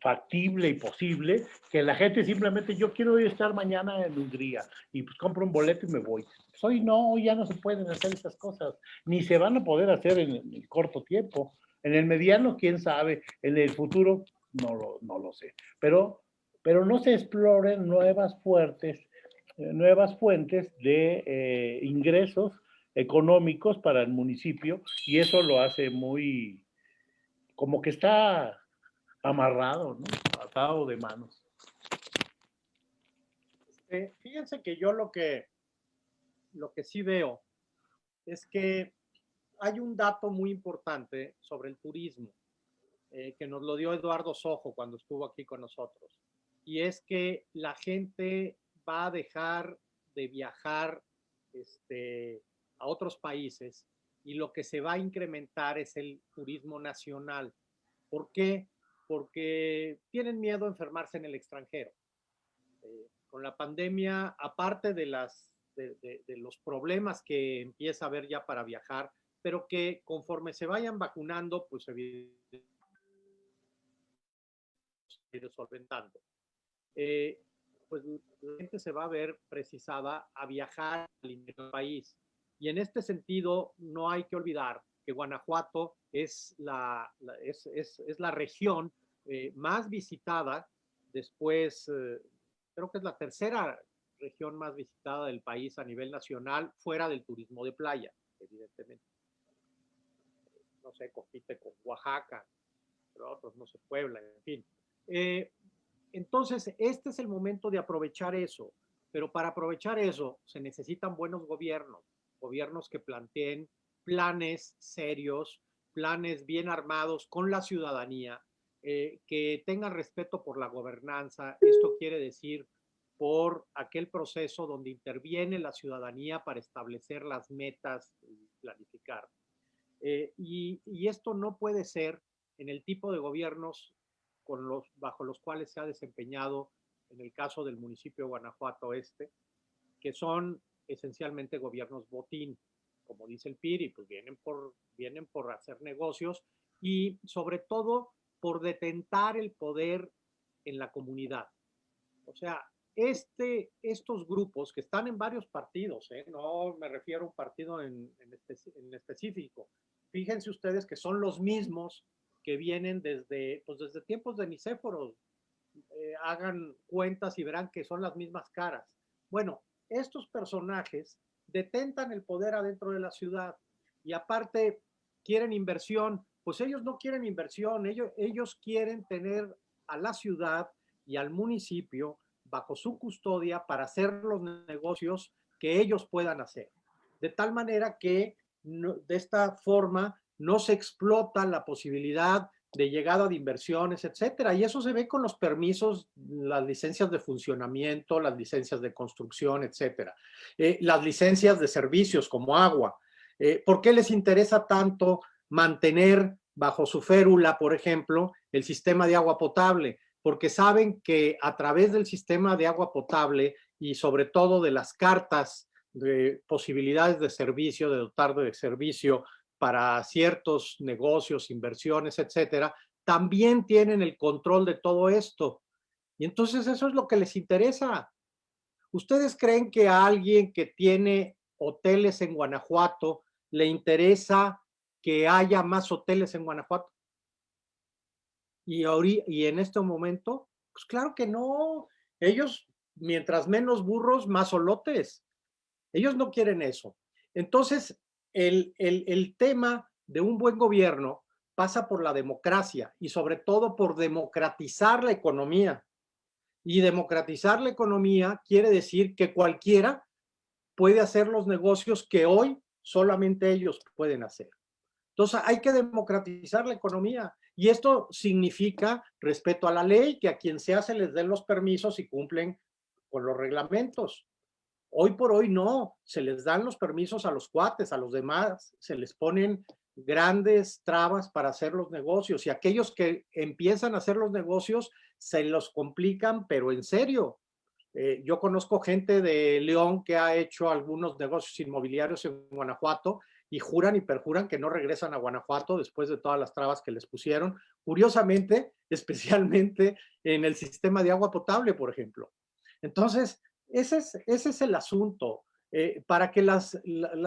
factible y posible que la gente simplemente, yo quiero estar mañana en Hungría y pues compro un boleto y me voy. Hoy no, hoy ya no se pueden hacer esas cosas, ni se van a poder hacer en, el corto tiempo. En el mediano, quién sabe, en el futuro, no lo, no lo sé. Pero, pero no se exploren nuevas fuertes, eh, nuevas fuentes de eh, ingresos económicos para el municipio y eso lo hace muy, como que está amarrado, ¿no? Atado de manos. Eh, fíjense que yo lo que, lo que sí veo es que hay un dato muy importante sobre el turismo eh, que nos lo dio Eduardo Sojo cuando estuvo aquí con nosotros. Y es que la gente va a dejar de viajar este, a otros países y lo que se va a incrementar es el turismo nacional. ¿Por qué? Porque tienen miedo a enfermarse en el extranjero. Eh, con la pandemia, aparte de, las, de, los problemas que empieza a haber ya para viajar, pero que conforme se vayan vacunando, pues evidentemente solventando. Eh, pues la gente se va a ver precisada a viajar al país. Y en este sentido, no hay que olvidar que Guanajuato es la, es, es, es, la región eh, más visitada, después eh, creo que es la tercera región más visitada del país a nivel nacional, fuera del turismo de playa, evidentemente. No sé, compite con Oaxaca, pero otros, no sé, Puebla, en fin. Eh, entonces, este es el momento de aprovechar eso, pero para aprovechar eso se necesitan buenos gobiernos, gobiernos que planteen planes serios, planes bien armados con la ciudadanía, eh, que tengan respeto por la gobernanza. Esto quiere decir por aquel proceso donde interviene la ciudadanía para establecer las metas y planificar. Eh, y, y, esto no puede ser en el tipo de gobiernos con los, bajo los cuales se ha desempeñado en el caso del municipio de Guanajuato Este, que son esencialmente gobiernos botín como dice el PIRI, pues vienen por, vienen por hacer negocios y sobre todo por detentar el poder en la comunidad. O sea, este, estos grupos que están en varios partidos, ¿eh? no me refiero a un partido en, en, específico, fíjense ustedes que son los mismos que vienen desde, pues desde tiempos de Nicéforos. Eh, hagan cuentas y verán que son las mismas caras. Bueno, estos personajes detentan el poder adentro de la ciudad y aparte quieren inversión, pues ellos no quieren inversión, ellos, ellos quieren tener a la ciudad y al municipio bajo su custodia para hacer los negocios que ellos puedan hacer. De tal manera que de esta forma no se explota la posibilidad de llegada de inversiones, etcétera. Y eso se ve con los permisos, las licencias de funcionamiento, las licencias de construcción, etcétera. Eh, las licencias de servicios como agua. Eh, ¿Por qué les interesa tanto mantener bajo su férula, por ejemplo, el sistema de agua potable? Porque saben que a través del sistema de agua potable y sobre todo de las cartas de posibilidades de servicio, de dotar de servicio para ciertos negocios, inversiones, etcétera, también tienen el control de todo esto. Y entonces eso es lo que les interesa. ¿Ustedes creen que a alguien que tiene hoteles en Guanajuato le interesa que haya más hoteles en Guanajuato? Y, y en este momento, pues claro que no. Ellos, mientras menos burros, más olotes. Ellos no quieren eso. Entonces, el, el, tema de un buen gobierno pasa por la democracia y sobre todo por democratizar la economía. Y democratizar la economía quiere decir que cualquiera puede hacer los negocios que hoy solamente ellos pueden hacer. Entonces hay que democratizar la economía y esto significa respeto a la ley, que a quien sea se les den los permisos y cumplen con los reglamentos. Hoy por hoy no, se les dan los permisos a los cuates, a los demás, se les ponen grandes trabas para hacer los negocios y aquellos que empiezan a hacer los negocios se los complican, pero en serio. Eh, yo conozco gente de León que ha hecho algunos negocios inmobiliarios en Guanajuato y juran y perjuran que no regresan a Guanajuato después de todas las trabas que les pusieron. Curiosamente, especialmente en el sistema de agua potable, por ejemplo. Entonces, ese es, el asunto. Eh, para que las,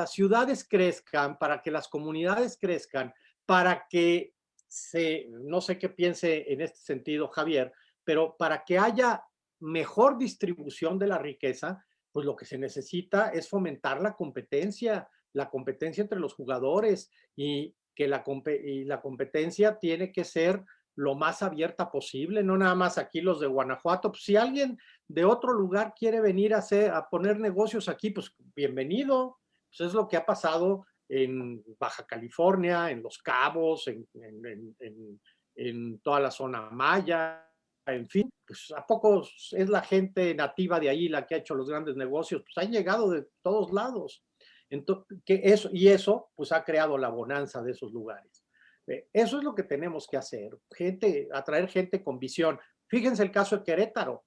ciudades crezcan, para que las comunidades crezcan, para que se, no sé qué piense en este sentido Javier, pero para que haya mejor distribución de la riqueza, pues lo que se necesita es fomentar la competencia, la competencia entre los jugadores y que y la competencia tiene que ser lo más abierta posible, no nada más aquí los de Guanajuato. Pues si alguien de otro lugar quiere venir a, hacer, a poner negocios aquí, pues bienvenido. Pues es lo que ha pasado en Baja California, en Los Cabos, en, en, toda la zona maya, en fin, pues a poco es la gente nativa de ahí la que ha hecho los grandes negocios, pues han llegado de todos lados. Entonces, eso, y eso pues ha creado la bonanza de esos lugares. Eh, eso es lo que tenemos que hacer, gente, atraer gente con visión. Fíjense el caso de Querétaro.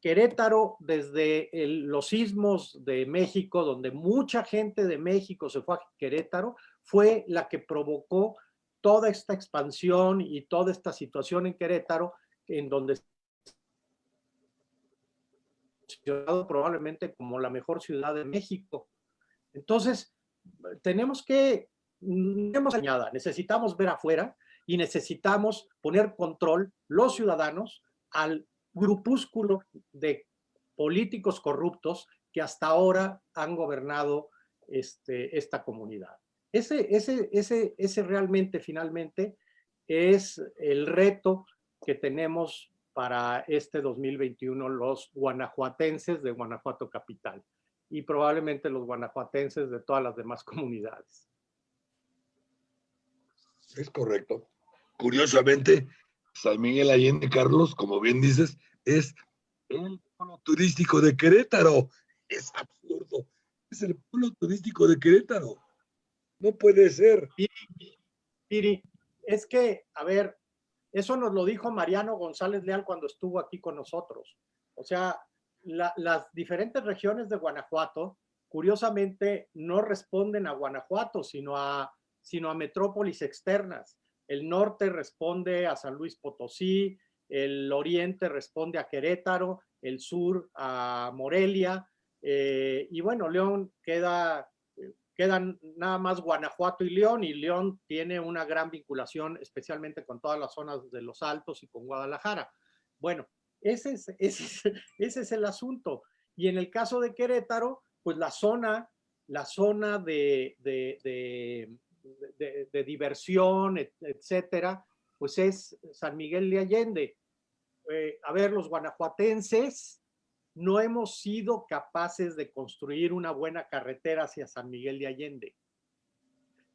Querétaro, desde los sismos de México, donde mucha gente de México se fue a Querétaro, fue la que provocó toda esta expansión y toda esta situación en Querétaro, en donde probablemente como la mejor ciudad de México. Entonces, tenemos que tenemos añada, necesitamos ver afuera y necesitamos poner control los ciudadanos al grupúsculo de políticos corruptos que hasta ahora han gobernado este, esta comunidad. Ese, ese, ese, ese realmente, finalmente, es el reto que tenemos para este 2021 los guanajuatenses de Guanajuato Capital y probablemente los guanajuatenses de todas las demás comunidades. Es correcto. Curiosamente, San Miguel Allende, Carlos, como bien dices, es el polo turístico de Querétaro. Es absurdo. Es el polo turístico de Querétaro. No puede ser. Piri, es que, a ver, eso nos lo dijo Mariano González Leal cuando estuvo aquí con nosotros. O sea, las diferentes regiones de Guanajuato, curiosamente, no responden a Guanajuato, sino a sino a metrópolis externas. El norte responde a San Luis Potosí, el oriente responde a Querétaro el sur a Morelia, eh, y bueno, León queda, quedan nada más Guanajuato y León, y León tiene una gran vinculación, especialmente con todas las zonas de los Altos y con Guadalajara. Bueno, ese es, ese ese es el asunto. Y en el caso de Querétaro, pues la zona, la zona de, diversión, etcétera, pues es San Miguel de Allende. Eh, a ver, los guanajuatenses no hemos sido capaces de construir una buena carretera hacia San Miguel de Allende.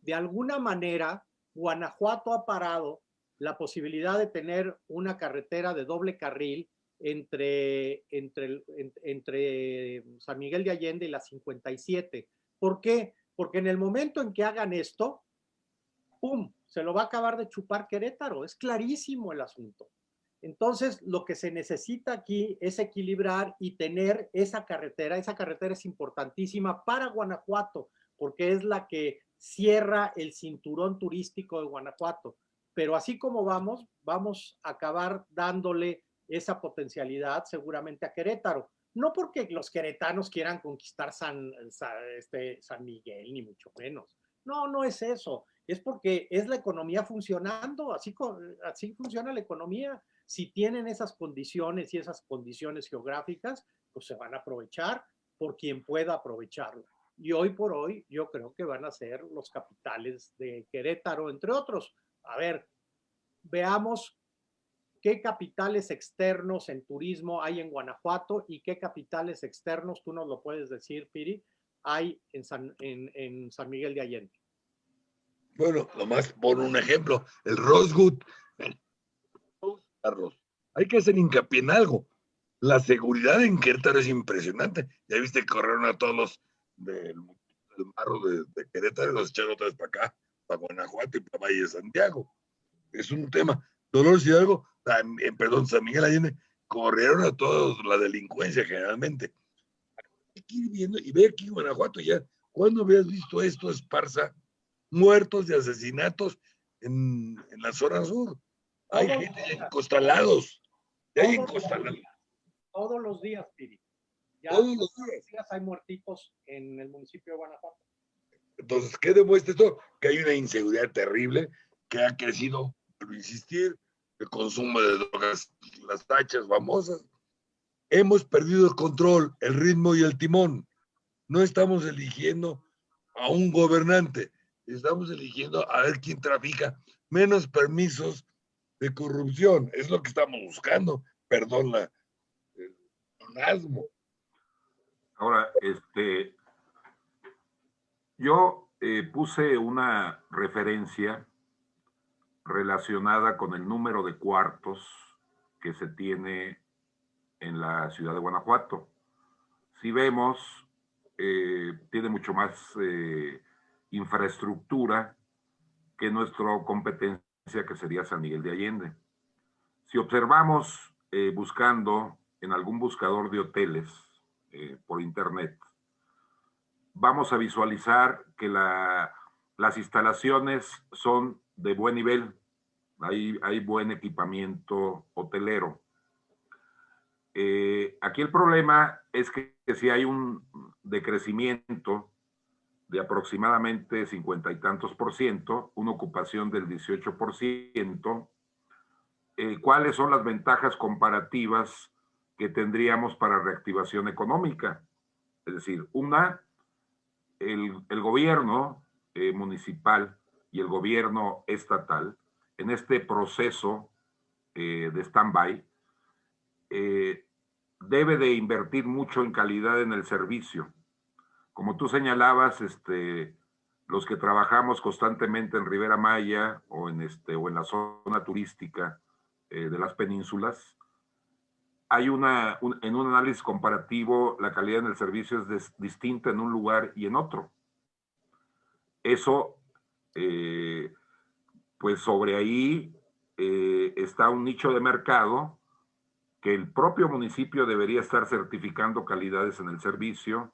De alguna manera, Guanajuato ha parado la posibilidad de tener una carretera de doble carril entre, entre, entre San Miguel de Allende y la 57. ¿Por qué? Porque en el momento en que hagan esto, ¡pum! Se lo va a acabar de chupar Querétaro. Es clarísimo el asunto. Entonces, lo que se necesita aquí es equilibrar y tener esa carretera. Esa carretera es importantísima para Guanajuato, porque es la que cierra el cinturón turístico de Guanajuato. Pero así como vamos, vamos a acabar dándole esa potencialidad seguramente a Querétaro. No porque los queretanos quieran conquistar San, este, San Miguel, ni mucho menos. No, no es eso. Es porque es la economía funcionando, así, así funciona la economía. Si tienen esas condiciones y esas condiciones geográficas, pues se van a aprovechar por quien pueda aprovecharla. Y hoy por hoy yo creo que van a ser los capitales de Querétaro, entre otros. A ver, veamos ¿Qué capitales externos en turismo hay en Guanajuato y qué capitales externos, tú nos lo puedes decir, Piri, hay en San, en, San Miguel de Allende? Bueno, nomás por un ejemplo, el Rosewood. Carlos, hay que hacer hincapié en algo. La seguridad en Querétaro es impresionante. Ya viste que corrieron a todos los del, marro de, Querétaro y los echaron otra vez para acá, para Guanajuato y para Valle de Santiago. Es un tema. Dolores Hidalgo perdón, San Miguel Allende, corrieron a todos la delincuencia generalmente. Hay que ir viendo, y ve aquí Guanajuato ya, ¿cuándo habías visto esto, esparza? Muertos y asesinatos en, la zona sur. Hay gente encostalados. hay encostalados. Todos los días, Piri. todos los días. hay muertitos en el municipio de Guanajuato. Entonces, ¿qué demuestra esto? Que hay una inseguridad terrible que ha crecido, pero insistir, el consumo de drogas, las tachas famosas. Hemos perdido el control, el ritmo y el timón. No estamos eligiendo a un gobernante, estamos eligiendo a ver quién trafica menos permisos de corrupción. Es lo que estamos buscando. Perdón la, el Ahora, este, yo eh, puse una referencia relacionada con el número de cuartos que se tiene en la ciudad de Guanajuato. Si vemos, eh, tiene mucho más eh, infraestructura que nuestra competencia, que sería San Miguel de Allende. Si observamos eh, buscando en algún buscador de hoteles por internet, vamos a visualizar que las instalaciones son de buen nivel, hay, hay buen equipamiento hotelero. Eh, aquí el problema es que, si hay un decrecimiento de aproximadamente cincuenta y tantos por ciento, una ocupación del 18 por ciento, eh, ¿cuáles son las ventajas comparativas que tendríamos para reactivación económica? Es decir, una, el, el gobierno eh, municipal y el gobierno estatal en este proceso eh, de stand-by, eh, debe de invertir mucho en calidad en el servicio. Como tú señalabas, este, los que trabajamos constantemente en Rivera Maya o en, este, o en la zona turística eh, de las penínsulas, hay una, en un análisis comparativo, la calidad en el servicio es distinta en un lugar y en otro. Eso pues sobre ahí eh, está un nicho de mercado que el propio municipio debería estar certificando calidades en el servicio,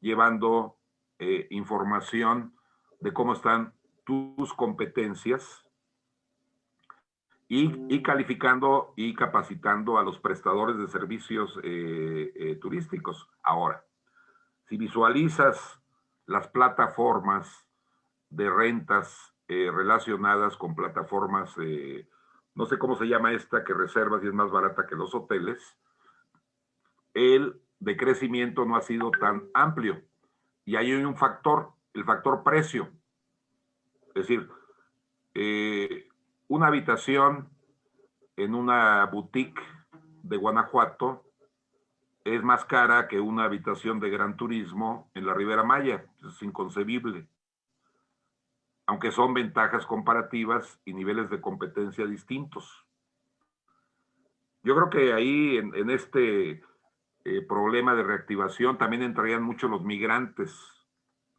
llevando eh, información de cómo están tus competencias y, calificando y capacitando a los prestadores de servicios eh, eh, turísticos. Ahora, si visualizas las plataformas de rentas eh, relacionadas con plataformas, no sé cómo se llama esta, que reservas y es más barata que los hoteles, el decrecimiento no ha sido tan amplio. Y hay un factor, el factor precio. Es decir, eh, una habitación en una boutique de Guanajuato es más cara que una habitación de gran turismo en la Ribera Maya. Es inconcebible. Aunque son ventajas comparativas y niveles de competencia distintos. Yo creo que ahí en este eh, problema de reactivación, también entrarían mucho los migrantes.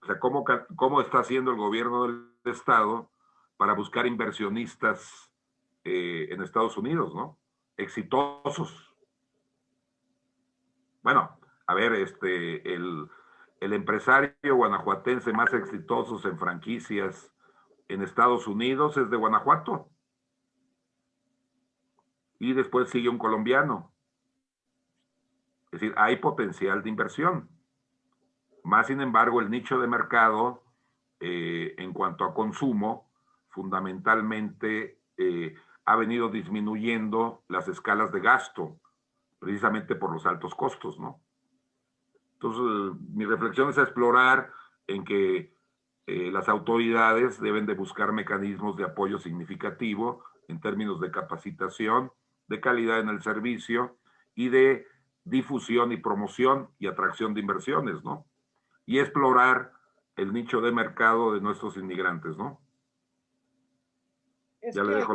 O sea, ¿cómo, cómo está haciendo el gobierno del Estado para buscar inversionistas eh, en Estados Unidos, ¿no? Exitosos. Bueno, a ver, este, el, el empresario guanajuatense más exitoso en franquicias en Estados Unidos es de Guanajuato. Y después sigue un colombiano. Es decir, hay potencial de inversión. Más sin embargo, el nicho de mercado eh, en cuanto a consumo, fundamentalmente eh, ha venido disminuyendo las escalas de gasto, precisamente por los altos costos, ¿no? Entonces, mi reflexión es explorar en que eh, las autoridades deben de buscar mecanismos de apoyo significativo en términos de capacitación, de calidad en el servicio y de difusión y promoción y atracción de inversiones, ¿no? Y explorar el nicho de mercado de nuestros inmigrantes, ¿no? ya le dejo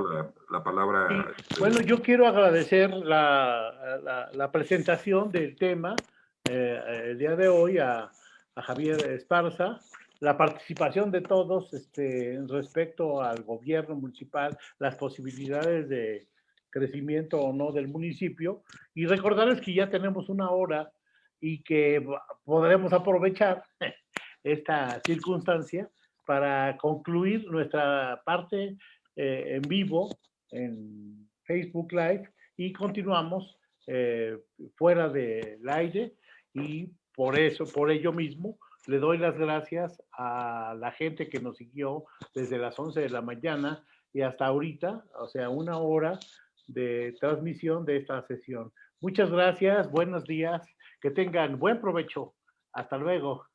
la, palabra. Este, bueno, yo quiero agradecer la, la, presentación del tema eh, el día de hoy a, a, Javier Esparza, la participación de todos este, respecto al gobierno municipal, las posibilidades de, crecimiento o no del municipio. Y recordarles que ya tenemos una hora y que podremos aprovechar esta circunstancia para concluir nuestra parte eh, en vivo en Facebook Live y continuamos eh, fuera del aire y por eso, por ello mismo, le doy las gracias a la gente que nos siguió desde las 11 de la mañana y hasta ahorita, o sea, una hora de transmisión de esta sesión. Muchas gracias, buenos días, que tengan buen provecho. Hasta luego.